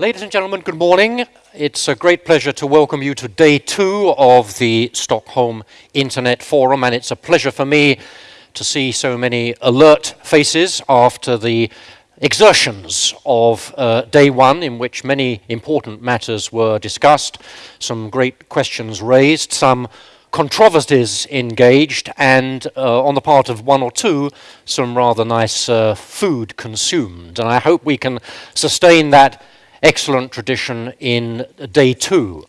Ladies and gentlemen, good morning. It's a great pleasure to welcome you to day two of the Stockholm Internet Forum, and it's a pleasure for me to see so many alert faces after the exertions of uh, day one, in which many important matters were discussed, some great questions raised, some controversies engaged, and uh, on the part of one or two, some rather nice uh, food consumed. And I hope we can sustain that excellent tradition in day two.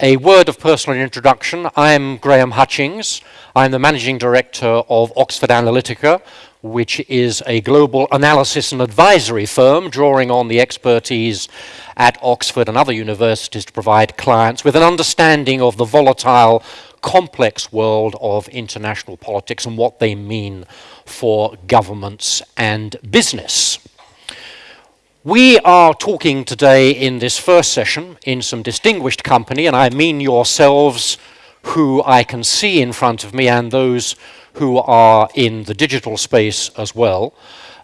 A word of personal introduction. I'm Graham Hutchings. I'm the managing director of Oxford Analytica, which is a global analysis and advisory firm drawing on the expertise at Oxford and other universities to provide clients with an understanding of the volatile, complex world of international politics and what they mean for governments and business. We are talking today in this first session in some distinguished company, and I mean yourselves who I can see in front of me and those who are in the digital space as well.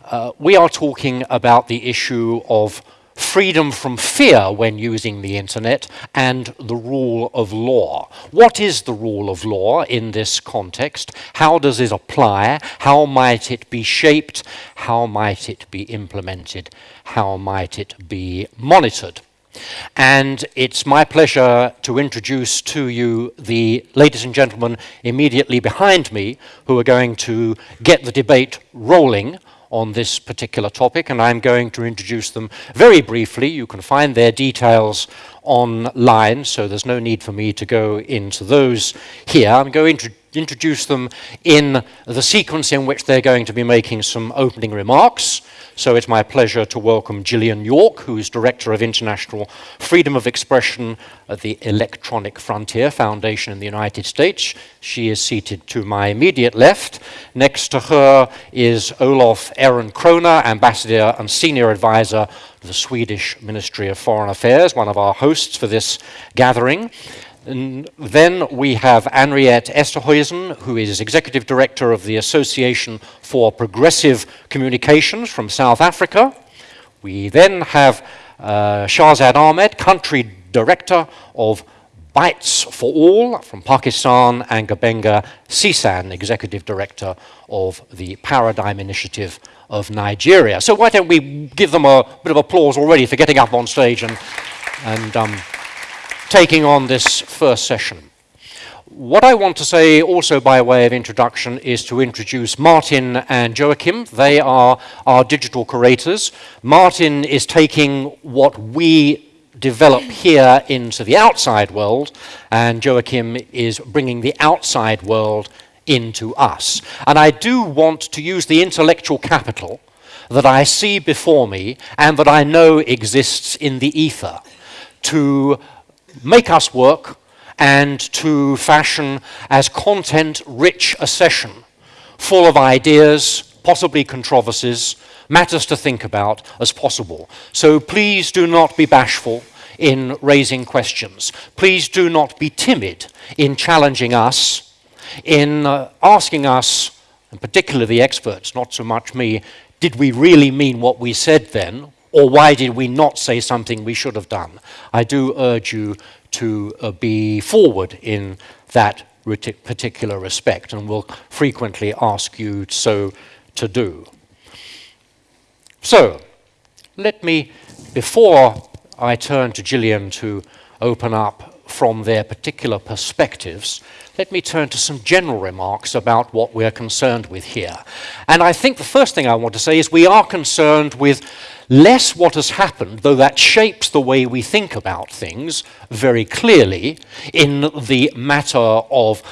Uh, we are talking about the issue of freedom from fear when using the internet, and the rule of law. What is the rule of law in this context? How does it apply? How might it be shaped? How might it be implemented? How might it be monitored? And it's my pleasure to introduce to you the ladies and gentlemen immediately behind me who are going to get the debate rolling on this particular topic, and I'm going to introduce them very briefly. You can find their details online, so there's no need for me to go into those here. I'm going to introduce them in the sequence in which they're going to be making some opening remarks. So it's my pleasure to welcome Jillian York, who is Director of International Freedom of Expression at the Electronic Frontier Foundation in the United States. She is seated to my immediate left. Next to her is Olof Ehrenkrona, Ambassador and Senior Advisor to the Swedish Ministry of Foreign Affairs, one of our hosts for this gathering. And then we have Anriette Esterhuysen, who is Executive Director of the Association for Progressive Communications from South Africa. We then have uh, Shahzad Ahmad, Country Director of Bytes for All from Pakistan, and Gbenga Sesan, Executive Director of the Paradigm Initiative of Nigeria. So why don't we give them a bit of applause already for getting up on stage and, and um, taking on this first session. What I want to say also by way of introduction is to introduce Martin and Joachim. They are our digital curators. Martin is taking what we develop here into the outside world, and Joachim is bringing the outside world into us. And I do want to use the intellectual capital that I see before me and that I know exists in the ether to make us work and to fashion as content-rich a session, full of ideas, possibly controversies, matters to think about as possible. So please do not be bashful in raising questions. Please do not be timid in challenging us, in uh, asking us, and particularly the experts, not so much me, did we really mean what we said then? Or why did we not say something we should have done? I do urge you to uh, be forward in that particular respect and will frequently ask you so to do. So, let me, before I turn to Jillian to open up from their particular perspectives, let me turn to some general remarks about what we're concerned with here. And I think the first thing I want to say is we are concerned with less what has happened, though that shapes the way we think about things very clearly, in the matter of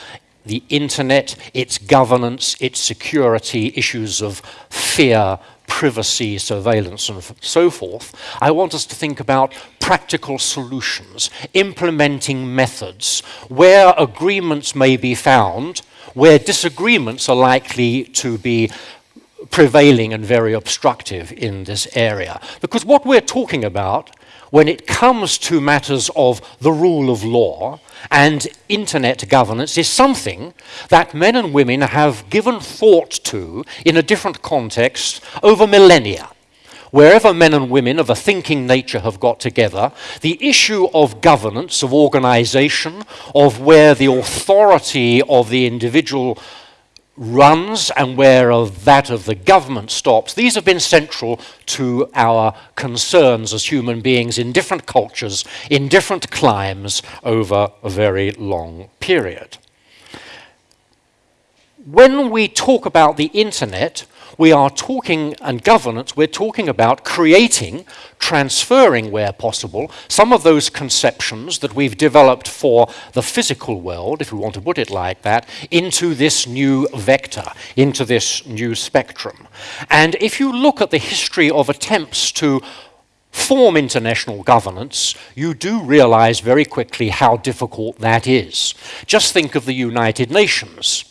the internet, its governance, its security, issues of fear, privacy, surveillance, and so forth, I want us to think about practical solutions, implementing methods, where agreements may be found, where disagreements are likely to be prevailing and very obstructive in this area. Because what we're talking about when it comes to matters of the rule of law and internet governance is something that men and women have given thought to in a different context over millennia. wherever men and women of a thinking nature have got together, the issue of governance, of organization, of where the authority of the individual runs and where of that of the government stops, these have been central to our concerns as human beings in different cultures, in different climes over a very long period. When we talk about the internet, we are talking, and governance, we're talking about creating, transferring where possible, some of those conceptions that we've developed for the physical world, if we want to put it like that, into this new vector, into this new spectrum. And if you look at the history of attempts to form international governance, you do realize very quickly how difficult that is. Just think of the United Nations.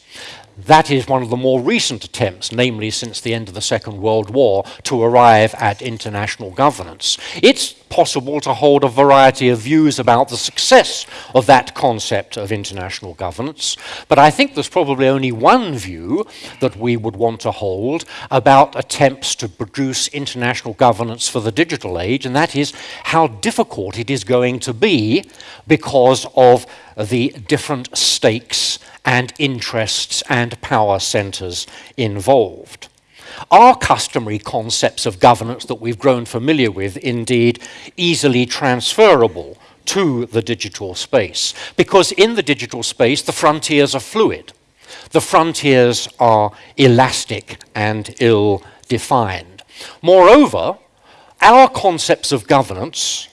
That is one of the more recent attempts, namely since the end of the Second World War, to arrive at international governance. It's possible to hold a variety of views about the success of that concept of international governance, but I think there's probably only one view that we would want to hold about attempts to produce international governance for the digital age, and that is how difficult it is going to be because of the different stakes and interests and power centers involved. Are customary concepts of governance that we've grown familiar with indeed easily transferable to the digital space? Because in the digital space, the frontiers are fluid. The frontiers are elastic and ill-defined. Moreover, our concepts of governance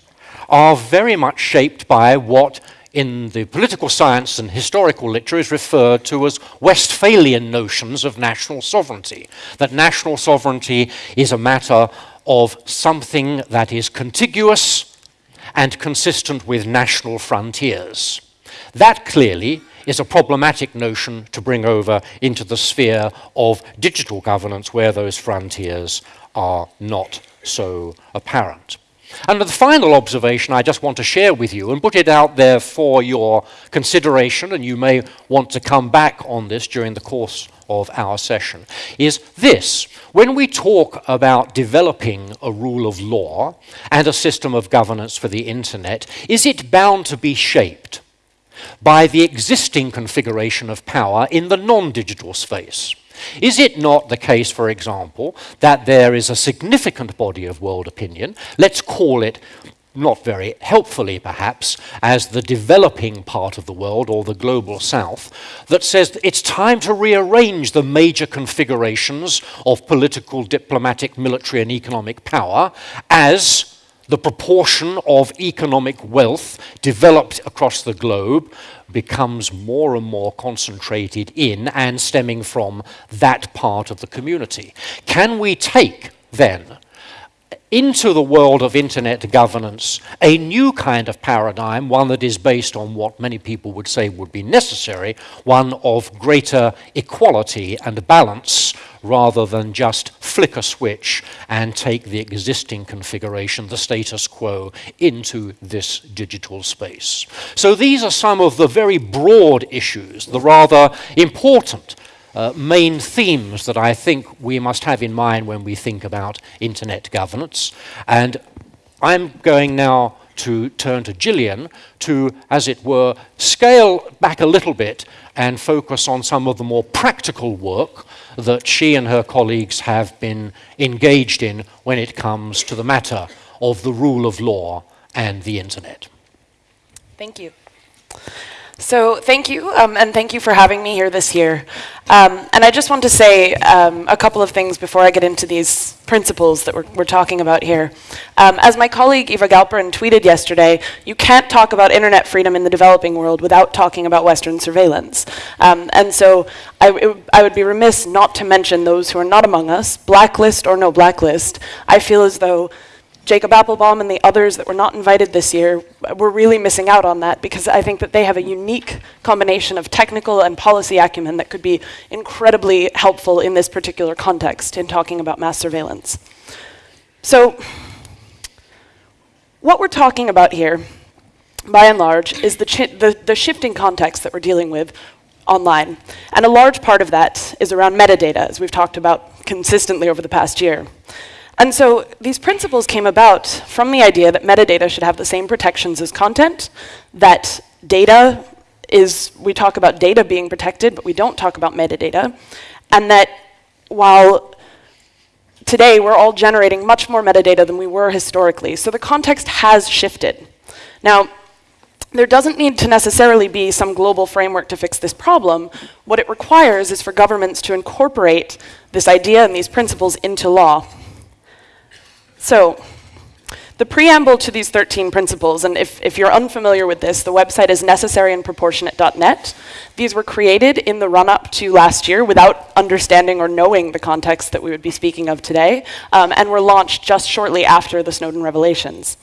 are very much shaped by what in the political science and historical literature is referred to as Westphalian notions of national sovereignty. That national sovereignty is a matter of something that is contiguous and consistent with national frontiers. That clearly is a problematic notion to bring over into the sphere of digital governance where those frontiers are not so apparent. And the final observation I just want to share with you and put it out there for your consideration, and you may want to come back on this during the course of our session, is this. When we talk about developing a rule of law and a system of governance for the internet, is it bound to be shaped by the existing configuration of power in the non-digital space? Is it not the case, for example, that there is a significant body of world opinion, let's call it not very helpfully perhaps, as the developing part of the world or the global south, that says it's time to rearrange the major configurations of political, diplomatic, military and economic power as the proportion of economic wealth developed across the globe becomes more and more concentrated in and stemming from that part of the community. Can we take, then, into the world of internet governance a new kind of paradigm, one that is based on what many people would say would be necessary, one of greater equality and balance rather than just flick a switch and take the existing configuration, the status quo, into this digital space. So these are some of the very broad issues, the rather important uh, main themes that I think we must have in mind when we think about internet governance. And I'm going now to turn to Jillian to, as it were, scale back a little bit and focus on some of the more practical work that she and her colleagues have been engaged in when it comes to the matter of the rule of law and the internet. Thank you. So thank you, um, and thank you for having me here this year. Um, and I just want to say um, a couple of things before I get into these principles that we're, we're talking about here. Um, as my colleague Eva Galperin tweeted yesterday, you can't talk about internet freedom in the developing world without talking about Western surveillance. Um, and so I, I would be remiss not to mention those who are not among us, blacklist or no blacklist. I feel as though Jacob Appelbaum and the others that were not invited this year, we're really missing out on that because I think that they have a unique combination of technical and policy acumen that could be incredibly helpful in this particular context in talking about mass surveillance. So what we're talking about here, by and large, is the, the, the shifting context that we're dealing with online. And a large part of that is around metadata, as we've talked about consistently over the past year. And so these principles came about from the idea that metadata should have the same protections as content, that data is, we talk about data being protected, but we don't talk about metadata, and that while today we're all generating much more metadata than we were historically, so the context has shifted. Now, there doesn't need to necessarily be some global framework to fix this problem. What it requires is for governments to incorporate this idea and these principles into law. So, the preamble to these 13 principles, and if, if you're unfamiliar with this, the website is necessaryandproportionate.net. These were created in the run-up to last year without understanding or knowing the context that we would be speaking of today, um, and were launched just shortly after the Snowden revelations.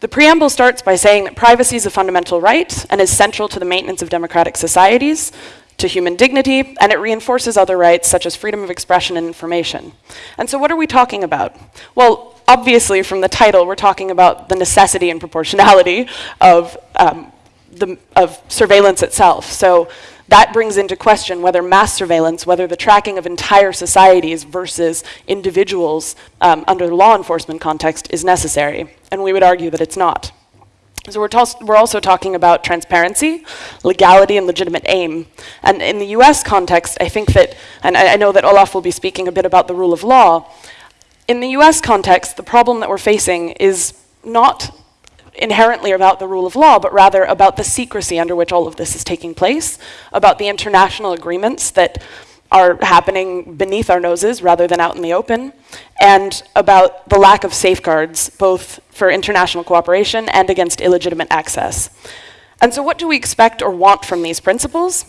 The preamble starts by saying that privacy is a fundamental right and is central to the maintenance of democratic societies, to human dignity, and it reinforces other rights such as freedom of expression and information. And so what are we talking about? Well, obviously from the title, we're talking about the necessity and proportionality of, um, the, of surveillance itself. So that brings into question whether mass surveillance, whether the tracking of entire societies versus individuals um, under the law enforcement context is necessary. And we would argue that it's not. So we're, we're, also talking about transparency, legality, and legitimate aim. And in the US context, I think that, and I, I know that Olof will be speaking a bit about the rule of law, in the US context, the problem that we're facing is not inherently about the rule of law, but rather about the secrecy under which all of this is taking place, about the international agreements that are happening beneath our noses rather than out in the open, and about the lack of safeguards, both for international cooperation and against illegitimate access. And so what do we expect or want from these principles?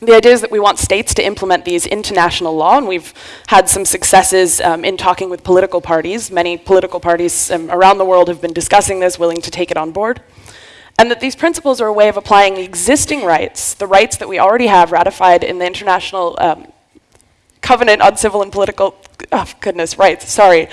The idea is that we want states to implement these into national law, and we've had some successes um, in talking with political parties. Many political parties um, around the world have been discussing this, willing to take it on board. And that these principles are a way of applying existing rights, the rights that we already have ratified in the International um, Covenant on Civil and Political, oh goodness, rights, sorry.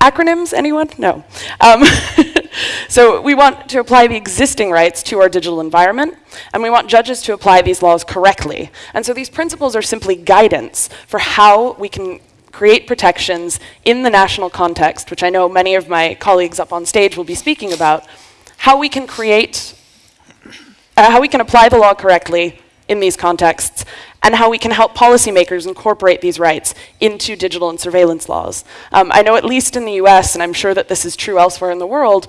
Acronyms, anyone? No. So we want to apply the existing rights to our digital environment, and we want judges to apply these laws correctly. And so these principles are simply guidance for how we can create protections in the national context, which I know many of my colleagues up on stage will be speaking about, how we can create, uh, how we can apply the law correctly in these contexts, and how we can help policymakers incorporate these rights into digital and surveillance laws. Um, I know at least in the US, and I'm sure that this is true elsewhere in the world,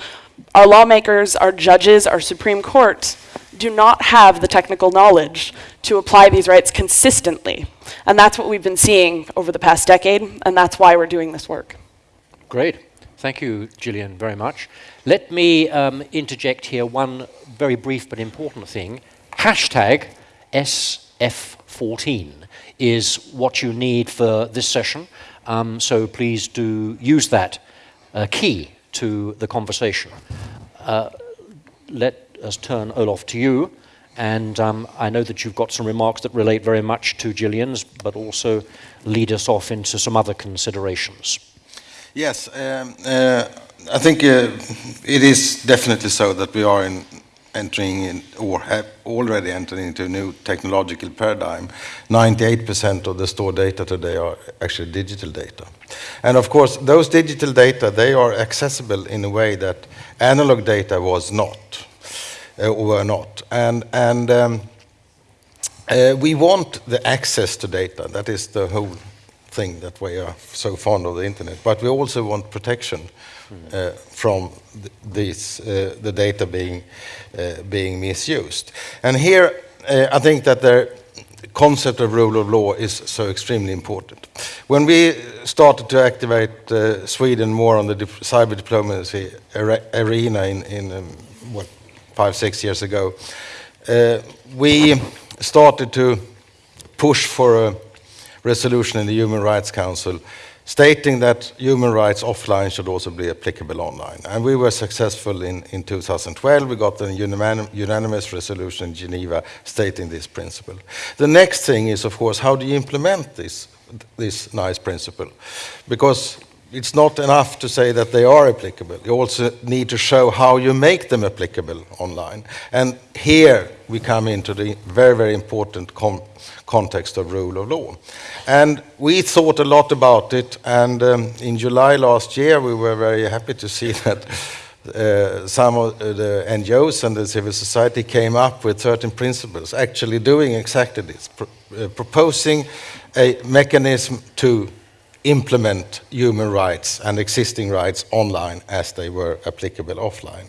our lawmakers, our judges, our Supreme Court do not have the technical knowledge to apply these rights consistently. And that's what we've been seeing over the past decade, and that's why we're doing this work. Great. Thank you, Jillian, very much. Let me um, interject here one very brief but important thing. Hashtag SF14 is what you need for this session. Um, so please do use that uh, key to the conversation. Uh, let us turn Olof to you. And um, I know that you've got some remarks that relate very much to Jillian's, but also lead us off into some other considerations. Yes, um, uh, I think uh, it is definitely so that we are in entering in, or have already entered into a new technological paradigm. 98% of the stored data today are actually digital data. And of course, those digital data, they are accessible in a way that analog data was not, uh, or were not. And, and um, uh, we want the access to data. That is the whole thing that we are so fond of the internet. But we also want protection uh, from th this, uh, the data being, uh, being misused. And here, I think that the concept of rule of law is so extremely important. When we started to activate uh, Sweden more on the cyber diplomacy arena in, in um, what, five, six years ago, uh, we started to push for a resolution in the Human Rights Council stating that human rights offline should also be applicable online. And we were successful in, in 2012. We got a unanimous resolution in Geneva stating this principle. The next thing is, of course, how do you implement this, this nice principle? Because it's not enough to say that they are applicable. You also need to show how you make them applicable online. And here we come into the very, very important context of rule of law. And we thought a lot about it, and um, in July last year we were very happy to see that uh, some of the NGOs and the civil society came up with certain principles, actually doing exactly this, uh, proposing a mechanism to implement human rights and existing rights online as they were applicable offline.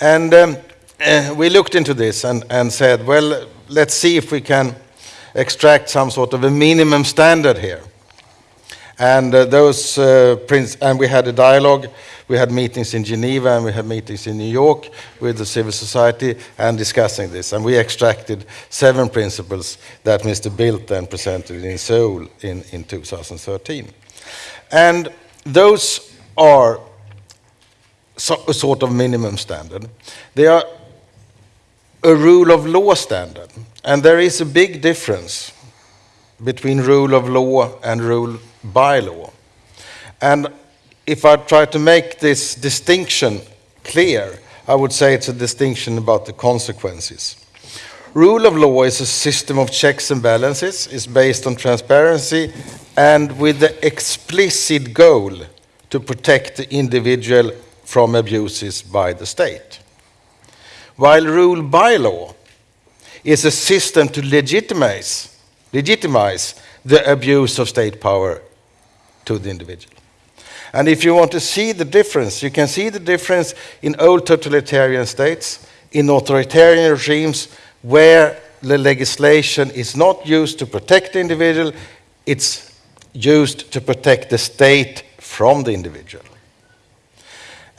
And um, uh, we looked into this and, and said, well, let's see if we can extract some sort of a minimum standard here. And uh, those uh, and we had a dialogue. We had meetings in Geneva and we had meetings in New York with the civil society and discussing this. And we extracted seven principles that Mr. Bildt then presented in Seoul in, in 2013. And those are so, a sort of minimum standard. They are a rule of law standard. And there is a big difference between rule of law and rule by law. And if I try to make this distinction clear, I would say it's a distinction about the consequences. Rule of law is a system of checks and balances, is based on transparency and with the explicit goal to protect the individual from abuses by the state. While rule by law is a system to legitimize, legitimize the abuse of state power to the individual. And if you want to see the difference, you can see the difference in old totalitarian states, in authoritarian regimes, where the legislation is not used to protect the individual, it's used to protect the state from the individual.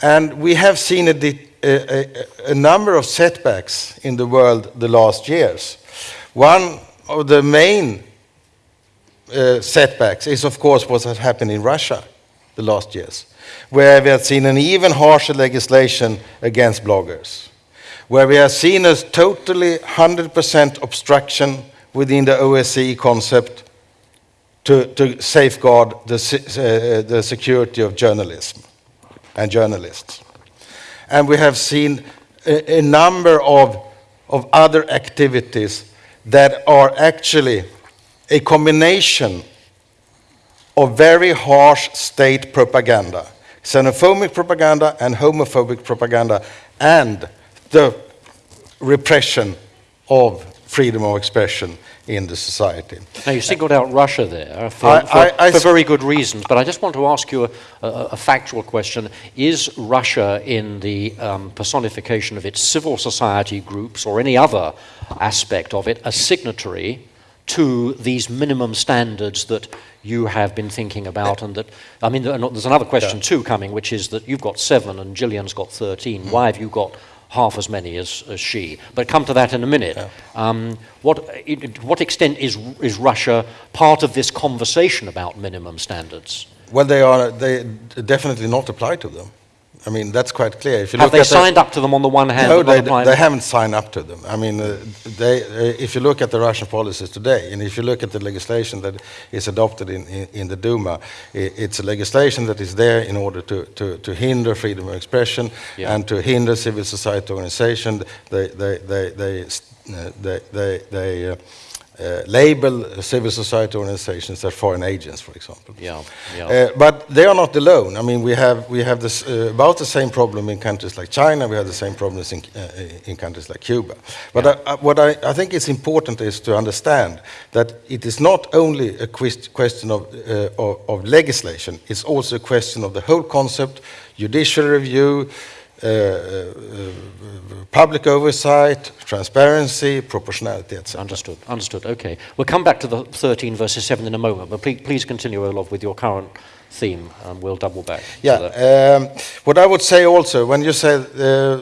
And we have seen a, a, a, number of setbacks in the world the last years. One of the main uh, setbacks is, of course, what has happened in Russia the last years, where we have seen an even harsher legislation against bloggers, where we have seen a totally 100% obstruction within the OSCE concept to, to safeguard the, uh, the security of journalism and journalists. And we have seen a, a number of, of other activities that are actually a combination of very harsh state propaganda, xenophobic propaganda and homophobic propaganda, and the repression of freedom of expression in the society. Now, you singled out Russia there for, I, for, I, I for very good reasons, but I just want to ask you a, a, a factual question. Is Russia, in the um, personification of its civil society groups or any other aspect of it, a signatory to these minimum standards that you have been thinking about and that, I mean, there's another question yeah. too coming, which is that you've got seven and Jillian's got 13. Mm. Why have you got half as many as, as she. But come to that in a minute. Yeah. Um, what, to what extent is, is Russia part of this conversation about minimum standards? Well, they are they definitely not apply to them. I mean, that's quite clear. If you Have look they at signed up to them on the one hand? No, they, they haven't signed up to them. I mean, uh, they, uh, if you look at the Russian policies today, and if you look at the legislation that is adopted in, in, in the Duma, it, it's a legislation that is there in order to, to, to hinder freedom of expression yeah. and to hinder civil society organization. They, they, they, they, uh, they, they, they uh, uh, label civil society organizations as foreign agents, for example. Yeah, yeah. Uh, but they are not alone. I mean, we have we have this uh, about the same problem in countries like China. We have the same problems in uh, in countries like Cuba. But yeah. I, I, what I, I, think is important is to understand that it is not only a question of, uh, of, of legislation. It's also a question of the whole concept, judicial review. Uh, uh, public oversight, transparency, proportionality, etc. Understood, understood, okay. We'll come back to the 13 versus 7 in a moment, but please, please continue, Olof, with your current theme, and we'll double back. Yeah, um, what I would say also, when you say, uh,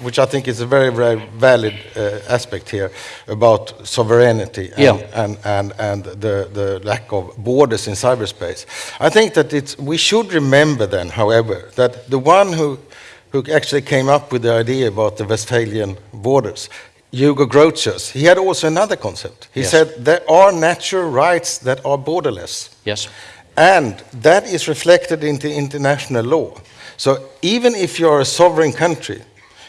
which I think is a very, very valid uh, aspect here about sovereignty and, yeah. and, and, and the, the lack of borders in cyberspace. I think that it's, we should remember then, however, that the one who who actually came up with the idea about the Westphalian borders. Hugo Grotius, he had also another concept. He yes. said there are natural rights that are borderless. Yes. And that is reflected into international law. So even if you are a sovereign country,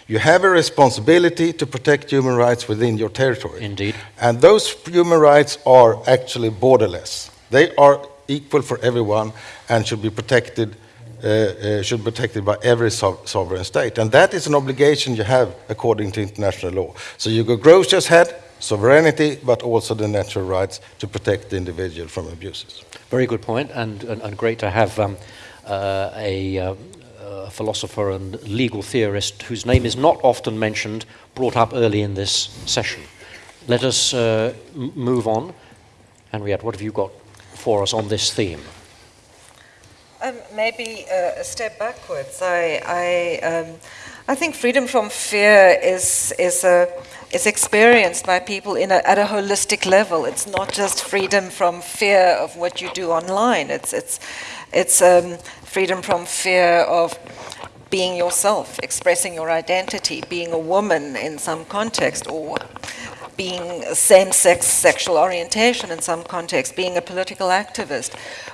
you have a responsibility to protect human rights within your territory. Indeed. And those human rights are actually borderless. They are equal for everyone and should be protected, uh, uh, should be protected by every sov- sovereign state. And that is an obligation you have according to international law. So Hugo Grotius had sovereignty, but also the natural rights to protect the individual from abuses. Very good point, and, and, and great to have um, uh, a, um, a philosopher and legal theorist whose name is not often mentioned brought up early in this session. Let us uh, move on. Anriette, what have you got for us on this theme? Um, maybe uh, a step backwards. I, I, um, I think freedom from fear is, is, a, is experienced by people in a, at a holistic level. It's not just freedom from fear of what you do online. It's, it's, it's um, freedom from fear of being yourself, expressing your identity, being a woman in some context, or being same-sex sexual orientation in some context, being a political activist,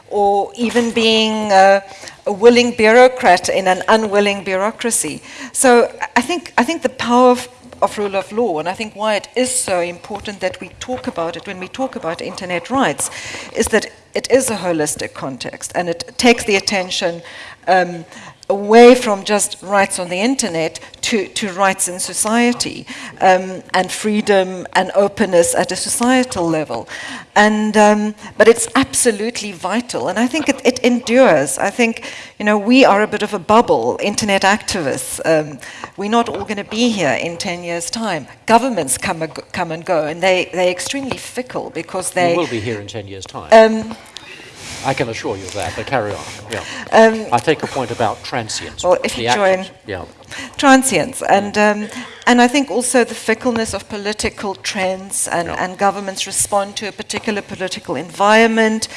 or even being a, a willing bureaucrat in an unwilling bureaucracy. So I think, I think the power of, of rule of law, and I think why it is so important that we talk about it when we talk about internet rights, is that it is a holistic context and it takes the attention um, away from just rights on the internet to, to rights in society um, and freedom and openness at a societal level. And, um, but it's absolutely vital, and I think it, it, endures. I think, you know, we are a bit of a bubble, internet activists. Um, we're not all going to be here in 10 years' time. Governments come, and go, come and go, and they, they're extremely fickle because they... We will be here in 10 years' time. I can assure you that, but carry on. Yeah. Um, I take a point about transience. Well, if you join- Yeah. Transience and um, and I think also the fickleness of political trends and, Yeah. and governments respond to a particular political environment.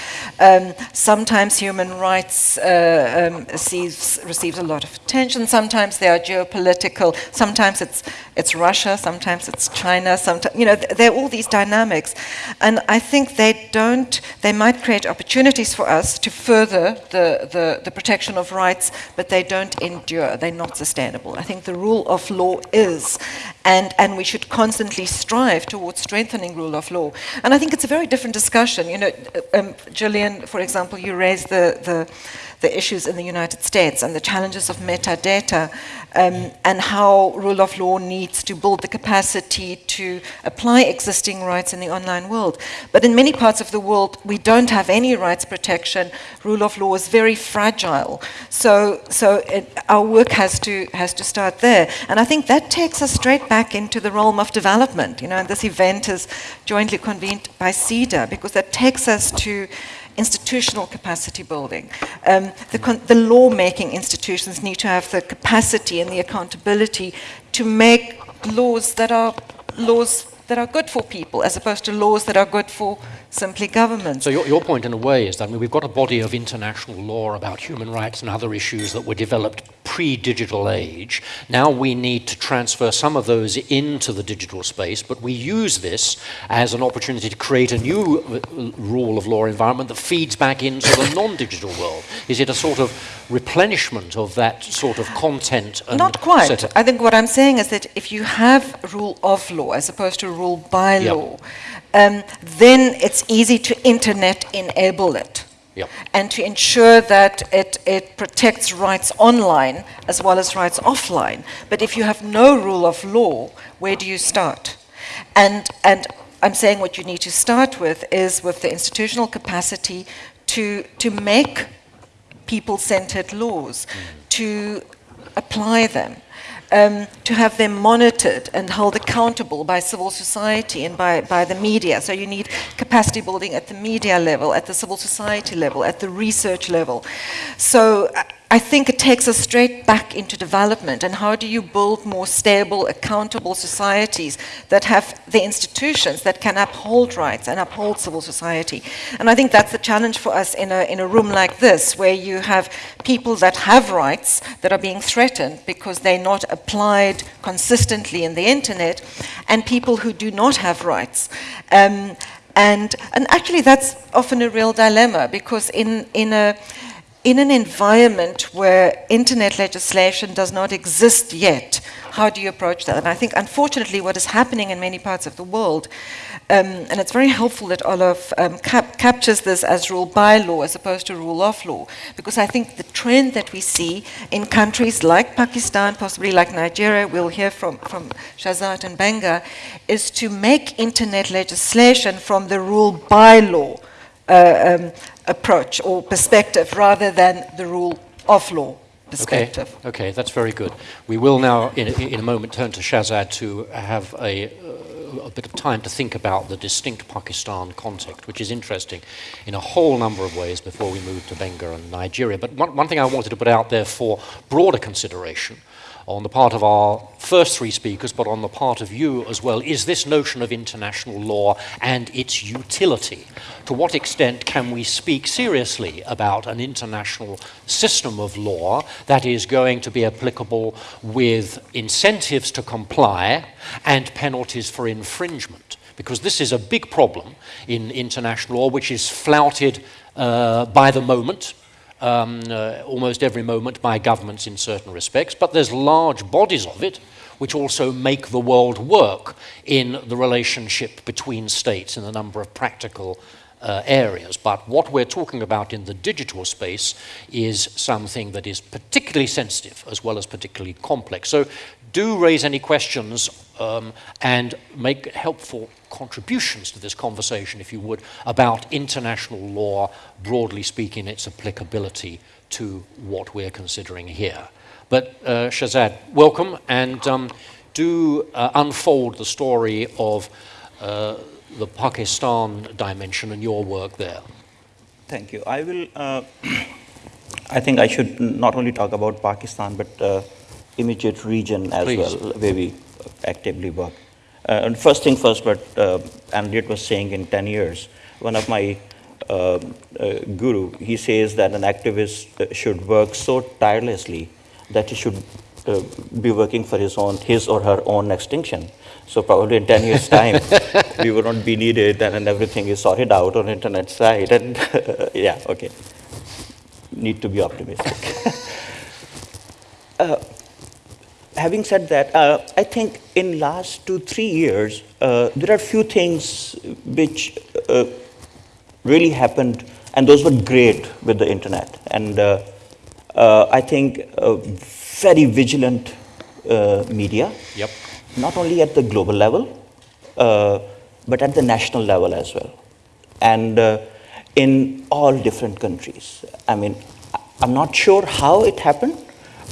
Um, sometimes human rights uh, um, receives receives a lot of attention. Sometimes they are geopolitical. Sometimes it's it's Russia. Sometimes it's China. Sometimes you know th- there are all these dynamics, and I think they don't. They might create opportunities for us to further the the, the protection of rights, but they don't endure. They're not sustainable. I think the rule of law is, and, and we should constantly strive towards strengthening rule of law. And I think it's a very different discussion. You know, um, Jillian, for example, you raised the, the, the issues in the United States and the challenges of metadata um, and how rule of law needs to build the capacity to apply existing rights in the online world. But in many parts of the world, we don't have any rights protection. Rule of law is very fragile. So, so it, our work has to, has to start there. And I think that takes us straight back into the realm of development. You know, and this event is jointly convened by Sida because that takes us to institutional capacity building. Um, the, the law-making institutions need to have the capacity and the accountability to make laws that are laws that are good for people, as opposed to laws that are good for simply governments. So your, your point, in a way, is that I mean, we've got a body of international law about human rights and other issues that were developed pre-digital age. Now we need to transfer some of those into the digital space, but we use this as an opportunity to create a new uh, rule of law environment that feeds back into the non-digital world. Is it a sort of replenishment of that sort of content? And Not quite. I think what I'm saying is that if you have rule of law as opposed to rule by Yep. law, um, then it's easy to internet enable it. Yep. And to ensure that it, it protects rights online as well as rights offline. But if you have no rule of law, where do you start? And, and I'm saying what you need to start with is with the institutional capacity to, to make people centered laws, to apply them, um, to have them monitored and held accountable by civil society and by, by the media. So you need capacity building at the media level, at the civil society level, at the research level. So I- think it takes us straight back into development. And how do you build more stable, accountable societies that have the institutions that can uphold rights and uphold civil society? And I think that's the challenge for us in a, in a room like this, where you have people that have rights that are being threatened because they're not applied consistently in the internet, and people who do not have rights. Um, and, and actually that's often a real dilemma because in, in, a, in an environment where internet legislation does not exist yet, how do you approach that? And I think unfortunately what is happening in many parts of the world um, and it's very helpful that Olof um, cap captures this as rule by law as opposed to rule of law, because I think the trend that we see in countries like Pakistan, possibly like Nigeria, we'll hear from, from Shahzad and Benga, is to make internet legislation from the rule by law uh, um, approach or perspective rather than the rule of law perspective. Okay, okay, that's very good. We will now, in, in a moment, turn to Shahzad to have a, uh, a bit of time to think about the distinct Pakistan context, which is interesting in a whole number of ways before we move to Benga and Nigeria. But one, one thing I wanted to put out there for broader consideration on the part of our first three speakers, but on the part of you as well, is this notion of international law and its utility. To what extent can we speak seriously about an international system of law that is going to be applicable with incentives to comply and penalties for infringement? Because this is a big problem in international law, which is flouted uh, by the moment um, uh, almost every moment by governments in certain respects, but there's large bodies of it which also make the world work in the relationship between states in a number of practical uh, areas. But what we're talking about in the digital space is something that is particularly sensitive as well as particularly complex. So do raise any questions um, and make helpful contributions to this conversation, if you would, about international law, broadly speaking, its applicability to what we're considering here. But uh, Shahzad, welcome, and um, do uh, unfold the story of uh, the Pakistan dimension and your work there. Thank you. I will, uh, I think I should not only talk about Pakistan, but uh, immediate region as Please. well, where we actively work. Uh, and first thing first, what uh, Andrew was saying in 10 years, one of my uh, uh, guru, he says that an activist uh, should work so tirelessly that he should uh, be working for his own, his or her own extinction. So probably in 10 years' time, we will not be needed and, and everything is sorted out on internet side. And yeah, okay. Need to be optimistic. uh, having said that, uh, I think in last two, three years, uh, there are few things which uh, really happened, and those were great with the internet. And uh, uh, I think uh, very vigilant media, yep. not only at the global level, but at the national level as well. And in all different countries. I mean, I'm not sure how it happened,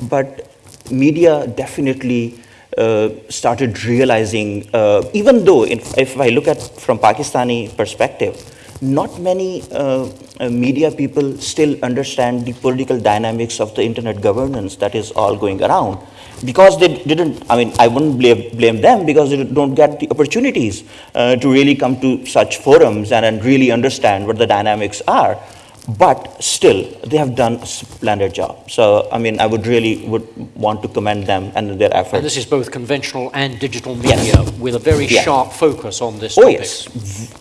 but media definitely uh, started realizing, uh, even though if, if, I look at from Pakistani perspective, not many uh, uh, media people still understand the political dynamics of the internet governance that is all going around. Because they didn't, I mean, I wouldn't blame, blame them because they don't get the opportunities uh, to really come to such forums and, and really understand what the dynamics are but still they have done a splendid job. So I mean, I would really would want to commend them and their efforts. And this is both conventional and digital media yes. with a very sharp focus on this oh, topic. Yes.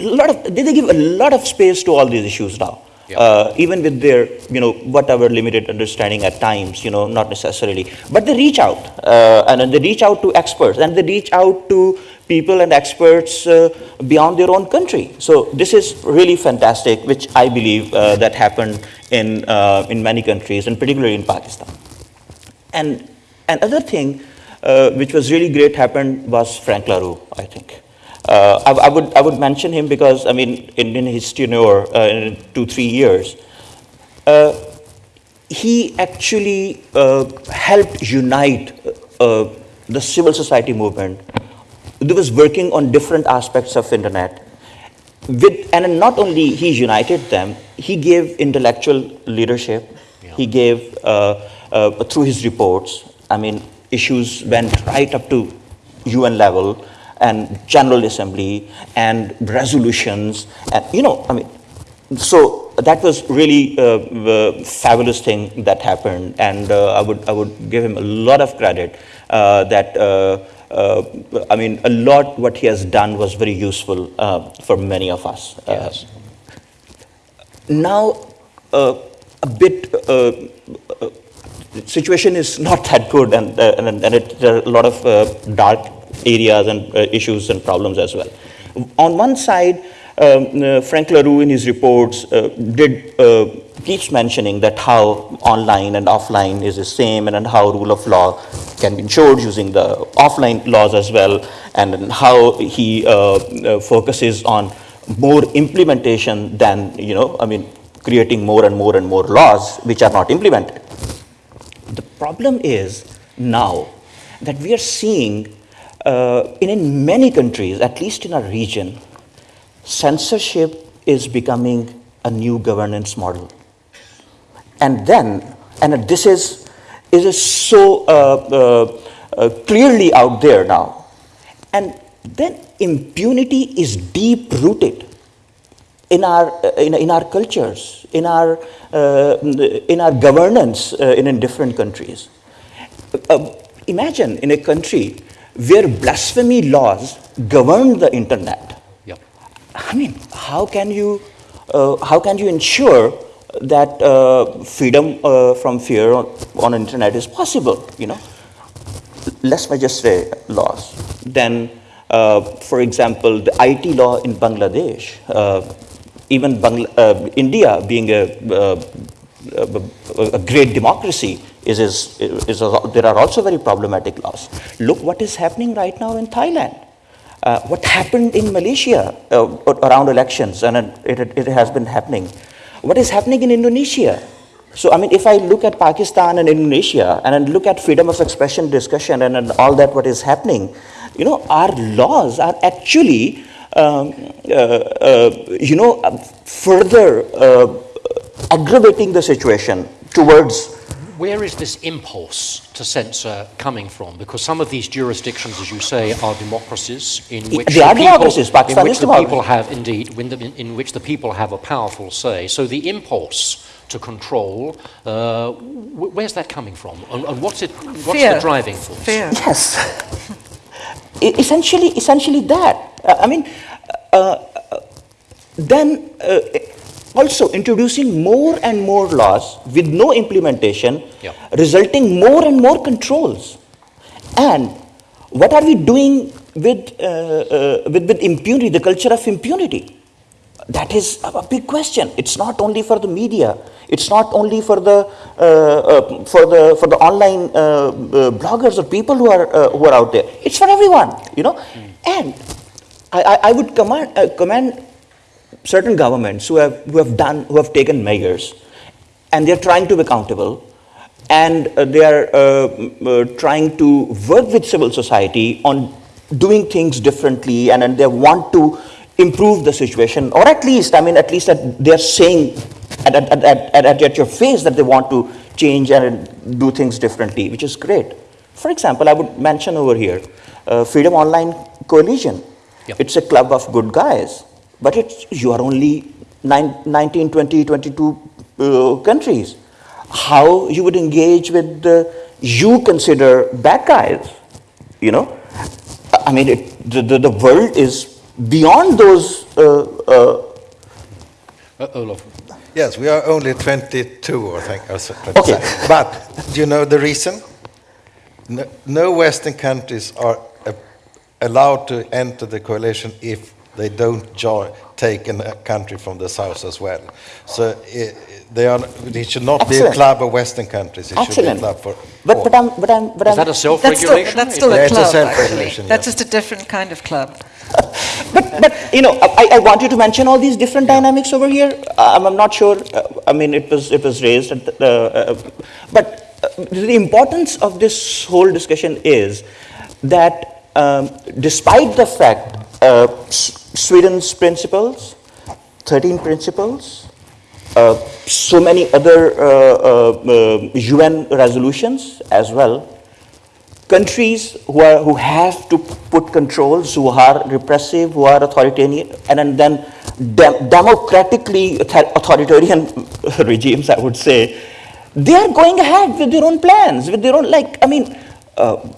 A lot of, they give a lot of space to all these issues now. Yeah. Uh, even with their, you know, whatever limited understanding at times, you know, not necessarily, but they reach out, uh, and they reach out to experts, and they reach out to people and experts uh, beyond their own country. So this is really fantastic, which I believe uh, that happened in, uh, in many countries, and particularly in Pakistan. And another thing uh, which was really great happened was Frank La Rue, I think. Uh, I, I, would, I would mention him because, I mean, in, in his tenure, uh, in two, three years, he actually helped unite the civil society movement he was working on different aspects of internet. With, and not only he united them, he gave intellectual leadership. Yeah. He gave, uh, uh, through his reports, I mean, issues went right up to UN level and General Assembly and resolutions. And, you know, I mean, so that was really a, fabulous thing that happened. And uh, I, would, I would give him a lot of credit uh, that uh, uh, I mean, a lot what he has done was very useful uh, for many of us. Uh, Yes. now, uh, a bit, uh, uh, the situation is not that good, and, uh, and, and it, there are a lot of uh, dark areas and uh, issues and problems as well. On one side, um, uh, Frank La Rue in his reports uh, did uh, keeps mentioning that how online and offline is the same, and, and how rule of law can be ensured using the offline laws as well, and, how he uh, uh, focuses on more implementation than, you know, I mean, creating more and more and more laws which are not implemented. The problem is now that we are seeing uh, in, in many countries, at least in our region, censorship is becoming a new governance model. And then, and this is, it is so uh, uh, uh, clearly out there now. And then impunity is deep rooted in our, in, in our cultures, in our, uh, in our governance uh, in, in different countries. Uh, imagine in a country where blasphemy laws govern the internet. Yep. I mean, how can you, uh, how can you ensure that uh, freedom uh, from fear on, on internet is possible, you know? Let's just say laws. Then, uh, for example, the IT law in Bangladesh, uh, even Bangla- uh, India being a, uh, a, great democracy, is, is, is a, there are also very problematic laws. Look what is happening right now in Thailand. Uh, what happened in Malaysia uh, around elections, and it, it, it has been happening. What is happening in Indonesia? So, I mean, if I look at Pakistan and Indonesia and look at freedom of expression discussion and, and all that what is happening, you know, our laws are actually, um, uh, uh, you know, further uh, aggravating the situation towards Where is this impulse to censor coming from? Because some of these jurisdictions, as you say, are democracies in which they the are people, democracies. in which the democracy. people have indeed, in, the, in which the people have a powerful say. So the impulse to control, uh, where's that coming from? And, and what's it? What's Fear. the driving force? Fear. Yes. Essentially, essentially that. Uh, I mean, uh, uh, then uh, also introducing more and more laws with no implementation, Yeah. resulting more and more controls. And what are we doing with, uh, uh, with, with impunity, the culture of impunity? That is a big question. It's not only for the media. It's not only for the uh, uh, for the for the online uh, uh, bloggers or people who are uh, who are out there. It's for everyone, you know. And I, I, I would command uh, commend certain governments who have who have done who have taken measures, and they are trying to be accountable, and uh, they are uh, uh, trying to work with civil society on doing things differently, and, and they want to improve the situation, or at least, I mean, at least that they are saying at, at, at, at, at, at your face that they want to change and do things differently, which is great. For example, I would mention over here uh, Freedom Online Coalition. Yep. It's a club of good guys, but it's, you are only nine, 19, 20, 22 uh, countries. How you would engage with the you consider bad guys, you know? I mean, it, the, the, the world is beyond those uh, uh, Uh, Olof. Yes, we are only 22, I think. or so- Okay. But do you know the reason? No, no Western countries are uh, allowed to enter the coalition if they don't join, take a country from the south as well. So i they are, it should not be a club of Western countries. It should be a club for But, all. but I'm, but I'm, but Is I'm, that a That's still, self-regulation? that's Is still that- Yeah, a it's a club, actually. self-regulation, That's yes. just a different kind of club. But, but you know, I, I want you to mention all these different dynamics over here. I'm, I'm not sure. Uh, I mean, it was it was raised, at the, uh, uh, but uh, the importance of this whole discussion is that um, despite the fact uh, S- Sweden's principles, 13 principles, uh, so many other uh, uh, uh, UN resolutions as well, countries who, are, who have to put controls, who are repressive, who are authoritarian, and then dem- democratically authoritarian regimes, I would say, they are going ahead with their own plans, with their own, like, I mean, uh,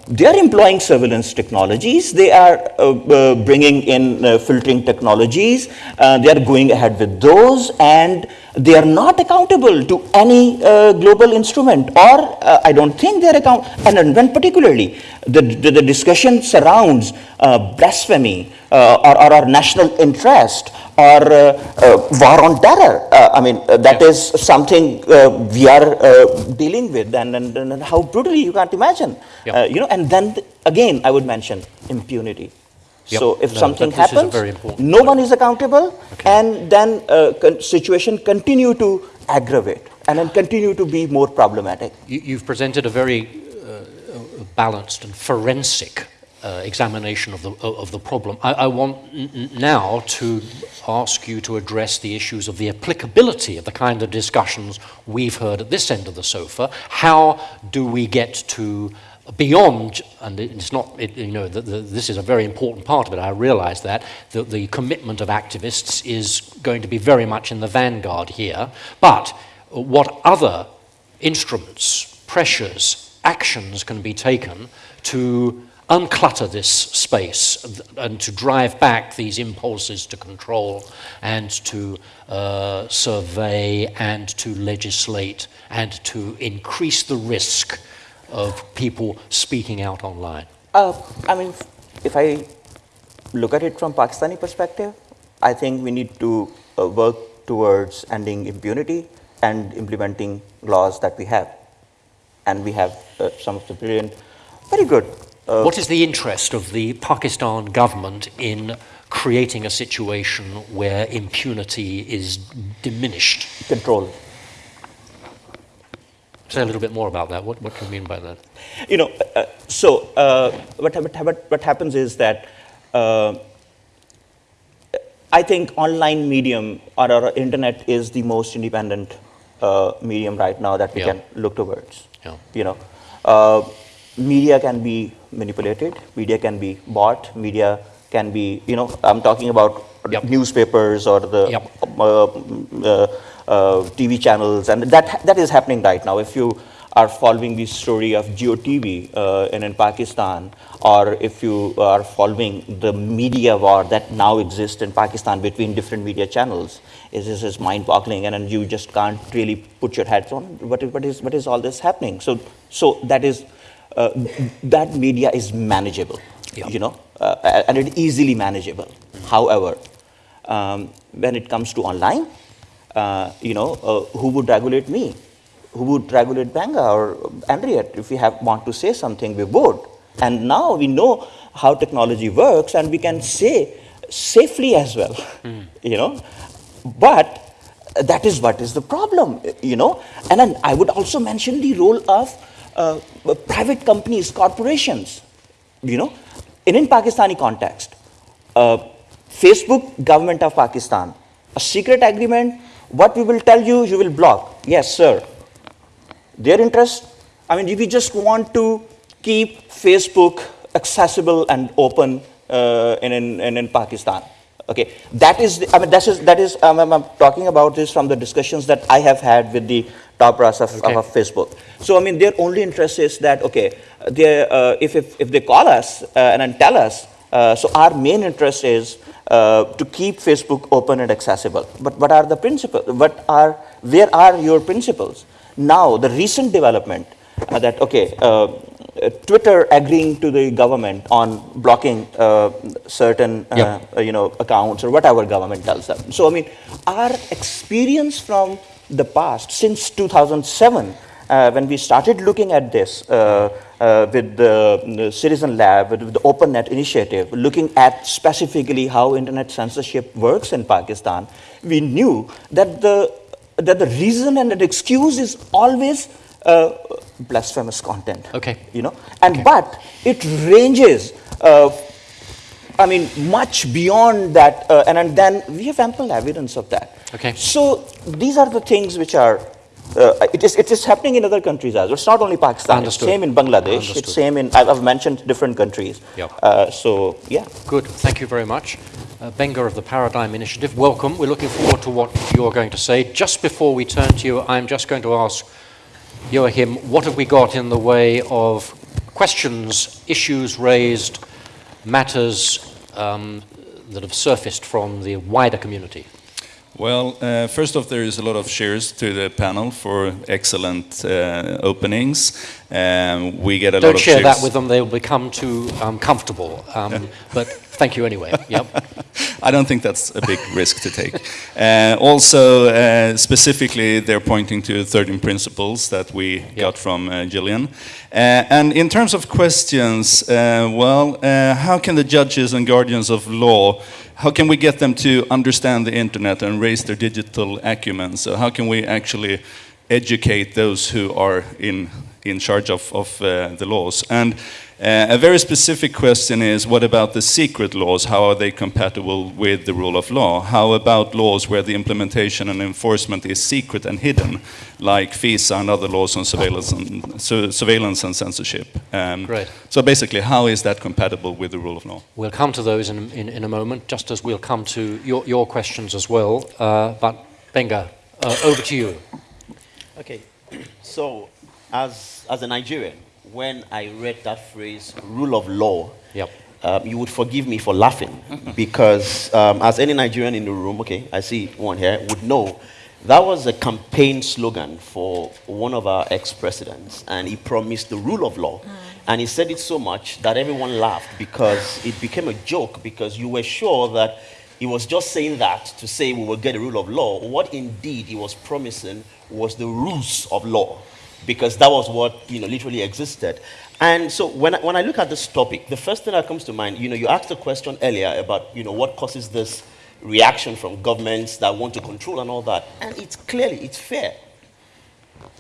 they are employing surveillance technologies. They are uh, uh, bringing in uh, filtering technologies. Uh, they are going ahead with those, and they are not accountable to any uh, global instrument. Or I don't think they are account. And when particularly the, the, the discussion surrounds blasphemy or, or, or national interest or uh, uh, war on terror. Uh, I mean, that is something we are dealing with, and, and, and, how brutally you can't imagine. Yeah. you know, and then th again, I would mention impunity. Yep. So if no, something happens, no one is accountable, okay. and then uh, con situation continue to aggravate and then continue to be more problematic. You, have presented a very uh, balanced and forensic uh, examination of the, of the problem. I, I want now to ask you to address the issues of the applicability of the kind of discussions we've heard at this end of the sofa. How do we get to beyond, and it's not, it, you know, the, the, this is a very important part of it, I realize that, the, the commitment of activists is going to be very much in the vanguard here, but what other instruments, pressures, actions can be taken to unclutter this space and to drive back these impulses to control and to uh, survey and to legislate and to increase the risk of people speaking out online? Uh, I mean, if I look at it from Pakistani perspective, I think we need to uh, work towards ending impunity and implementing laws that we have. And we have uh, some of the brilliant, very good uh, what is the interest of the Pakistan government in creating a situation where impunity is diminished? Control. Say a little bit more about that. What, what do you mean by that? You know, uh, so uh, what, what, what happens is that uh, I think online medium or our internet is the most independent uh, medium right now that we yeah. can look towards. Yeah. You know, uh, media can be manipulated, media can be bought, media can be, you know, I'm talking about yep. newspapers or the yep. uh, uh, uh, TV channels, and that, that is happening right now. If you are following the story of Geo TV uh, in, in Pakistan, or if you are following the media war that now exists in Pakistan between different media channels, is this is mind-boggling, and, and you just can't really put your heads on what is, what is, what is all this happening. So, so that is uh, that media is manageable, yeah. you know, uh, and it's easily manageable. However, um, when it comes to online, uh, you know, uh, who would regulate me? Who would regulate Gbenga or Anriette? If we have, want to say something, we would. And now we know how technology works and we can say safely as well, mm. you know. But that is what is the problem, you know. And then I would also mention the role of uh, private companies, corporations, you know, in in Pakistani context, uh, Facebook, government of Pakistan, a secret agreement, what we will tell you, you will block. Yes, sir. Their interest, I mean, if we just want to keep Facebook accessible and open uh, in, in, in Pakistan. Okay, that is, the, I mean, that is, that is um, I'm talking about this from the discussions that I have had with the top brass of, okay. of, Facebook. So, I mean, their only interest is that, okay, uh, if, if, if they call us uh, and tell us, uh, so our main interest is uh, to keep Facebook open and accessible. But what are the principles? What are, where are your principles? Now, the recent development uh, that, okay, uh, Twitter agreeing to the government on blocking certain, yep. you know, accounts or whatever government tells them. So, I mean, our experience from the past, since 2007, uh, when we started looking at this uh, uh, with the, the, Citizen Lab, with the OpenNet initiative, looking at specifically how internet censorship works in Pakistan, we knew that the, that the reason and the excuse is always uh, blasphemous content. Okay. You know, and okay. but it ranges uh, I mean, much beyond that, uh, and, and then we have ample evidence of that. Okay. So these are the things which are, uh, it, is, it is happening in other countries as well. It's not only Pakistan. Understood. It's same in Bangladesh. Understood. It's same in, I've, I've mentioned different countries. Yep. Uh, so, yeah. Good. Thank you very much. Uh, Gbenga of the Paradigm Initiative, welcome. We're looking forward to what you're going to say. Just before we turn to you, I'm just going to ask Joachim, what have we got in the way of questions, issues raised, matters um, that have surfaced from the wider community? Well, uh, first off, there is a lot of cheers to the panel for excellent uh, openings. Um, we get a Don't lot of share cheers. that with them, they'll become too um, comfortable. Um, but thank you anyway. Yep. I don't think that's a big risk to take. Uh, also, uh, specifically, they're pointing to 13 principles that we got from uh, Jillian. Uh, and in terms of questions, uh, well, uh, how can the judges and guardians of law, how can we get them to understand the internet and raise their digital acumen? So how can we actually educate those who are in, in charge of, of uh, the laws? And uh, a very specific question is, what about the secret laws? How are they compatible with the rule of law? How about laws where the implementation and enforcement is secret and hidden, like FISA and other laws on surveillance and, su- surveillance and censorship? Um, Great. So basically, how is that compatible with the rule of law? We'll come to those in, in, in a moment, just as we'll come to your, your questions as well. Uh, but Gbenga, uh, over to you. Okay, so as, as a Nigerian, when I read that phrase, rule of law, Yep. um, you would forgive me for laughing because, um, as any Nigerian in the room, okay, I see one here, would know, that was a campaign slogan for one of our ex presidents, and he promised the rule of law. And he said it so much that everyone laughed because it became a joke because you were sure that he was just saying that to say we will get a rule of law. What indeed he was promising was the rules of law because that was what you know literally existed. And so when I, when I look at this topic, the first thing that comes to mind, you know, you asked a question earlier about you know what causes this reaction from governments that want to control and all that, and it's clearly it's fair.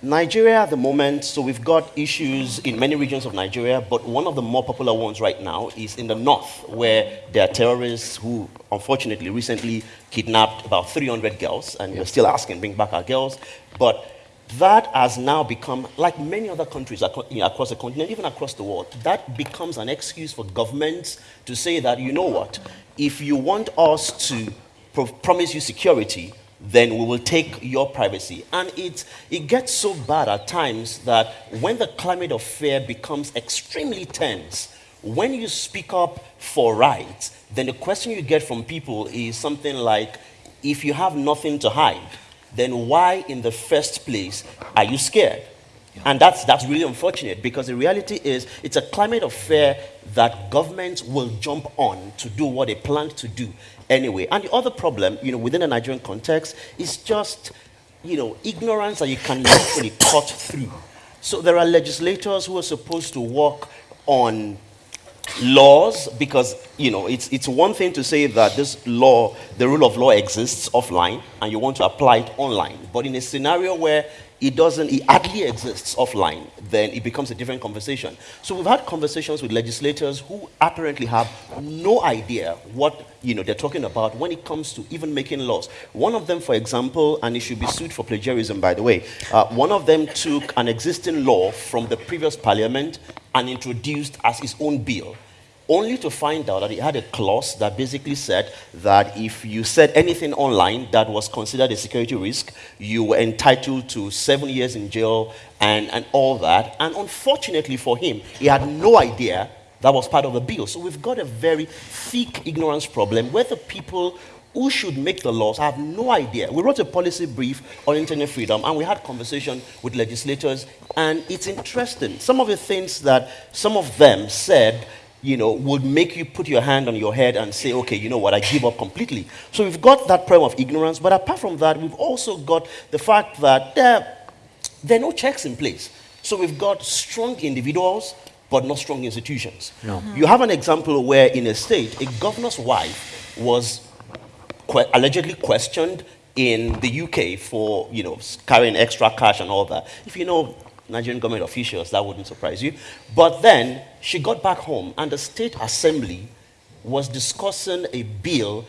Nigeria at the moment, so we've got issues in many regions of Nigeria, but one of the more popular ones right now is in the north, where there are terrorists who, unfortunately, recently kidnapped about 300 girls, and we're still asking, bring back our girls. But that has now become, like many other countries across the continent, even across the world, that becomes an excuse for governments to say that, you know what, if you want us to pro- promise you security, then we will take your privacy. And it, it gets so bad at times that when the climate of fear becomes extremely tense, when you speak up for rights, then the question you get from people is something like, if you have nothing to hide, then why in the first place are you scared? And that's, that's really unfortunate because the reality is it's a climate of fear that governments will jump on to do what they plan to do anyway. And the other problem, you know, within the Nigerian context is just, you know, ignorance that you can literally cut through. So there are legislators who are supposed to work on laws because you know it's it's one thing to say that this law the rule of law exists offline and you want to apply it online. But in a scenario where it doesn't it hardly exists offline then it becomes a different conversation. So we've had conversations with legislators who apparently have no idea what you know they're talking about when it comes to even making laws. One of them for example and he should be sued for plagiarism by the way uh, one of them took an existing law from the previous parliament and introduced as his own bill only to find out that it had a clause that basically said that if you said anything online that was considered a security risk, you were entitled to seven years in jail and, and all that. And unfortunately for him, he had no idea that was part of the bill. So we've got a very thick ignorance problem where the people who should make the laws have no idea. We wrote a policy brief on internet freedom and we had conversation with legislators and it's interesting. Some of the things that some of them said you know, would make you put your hand on your head and say, okay, you know what, I give up completely. So we've got that problem of ignorance, but apart from that, we've also got the fact that there, there are no checks in place. So we've got strong individuals, but not strong institutions. No. Mm-hmm. You have an example where in a state, a governor's wife was que- allegedly questioned in the UK for, you know, carrying extra cash and all that. If you know Nigerian government officials, that wouldn't surprise you. But then she got back home, and the state assembly was discussing a bill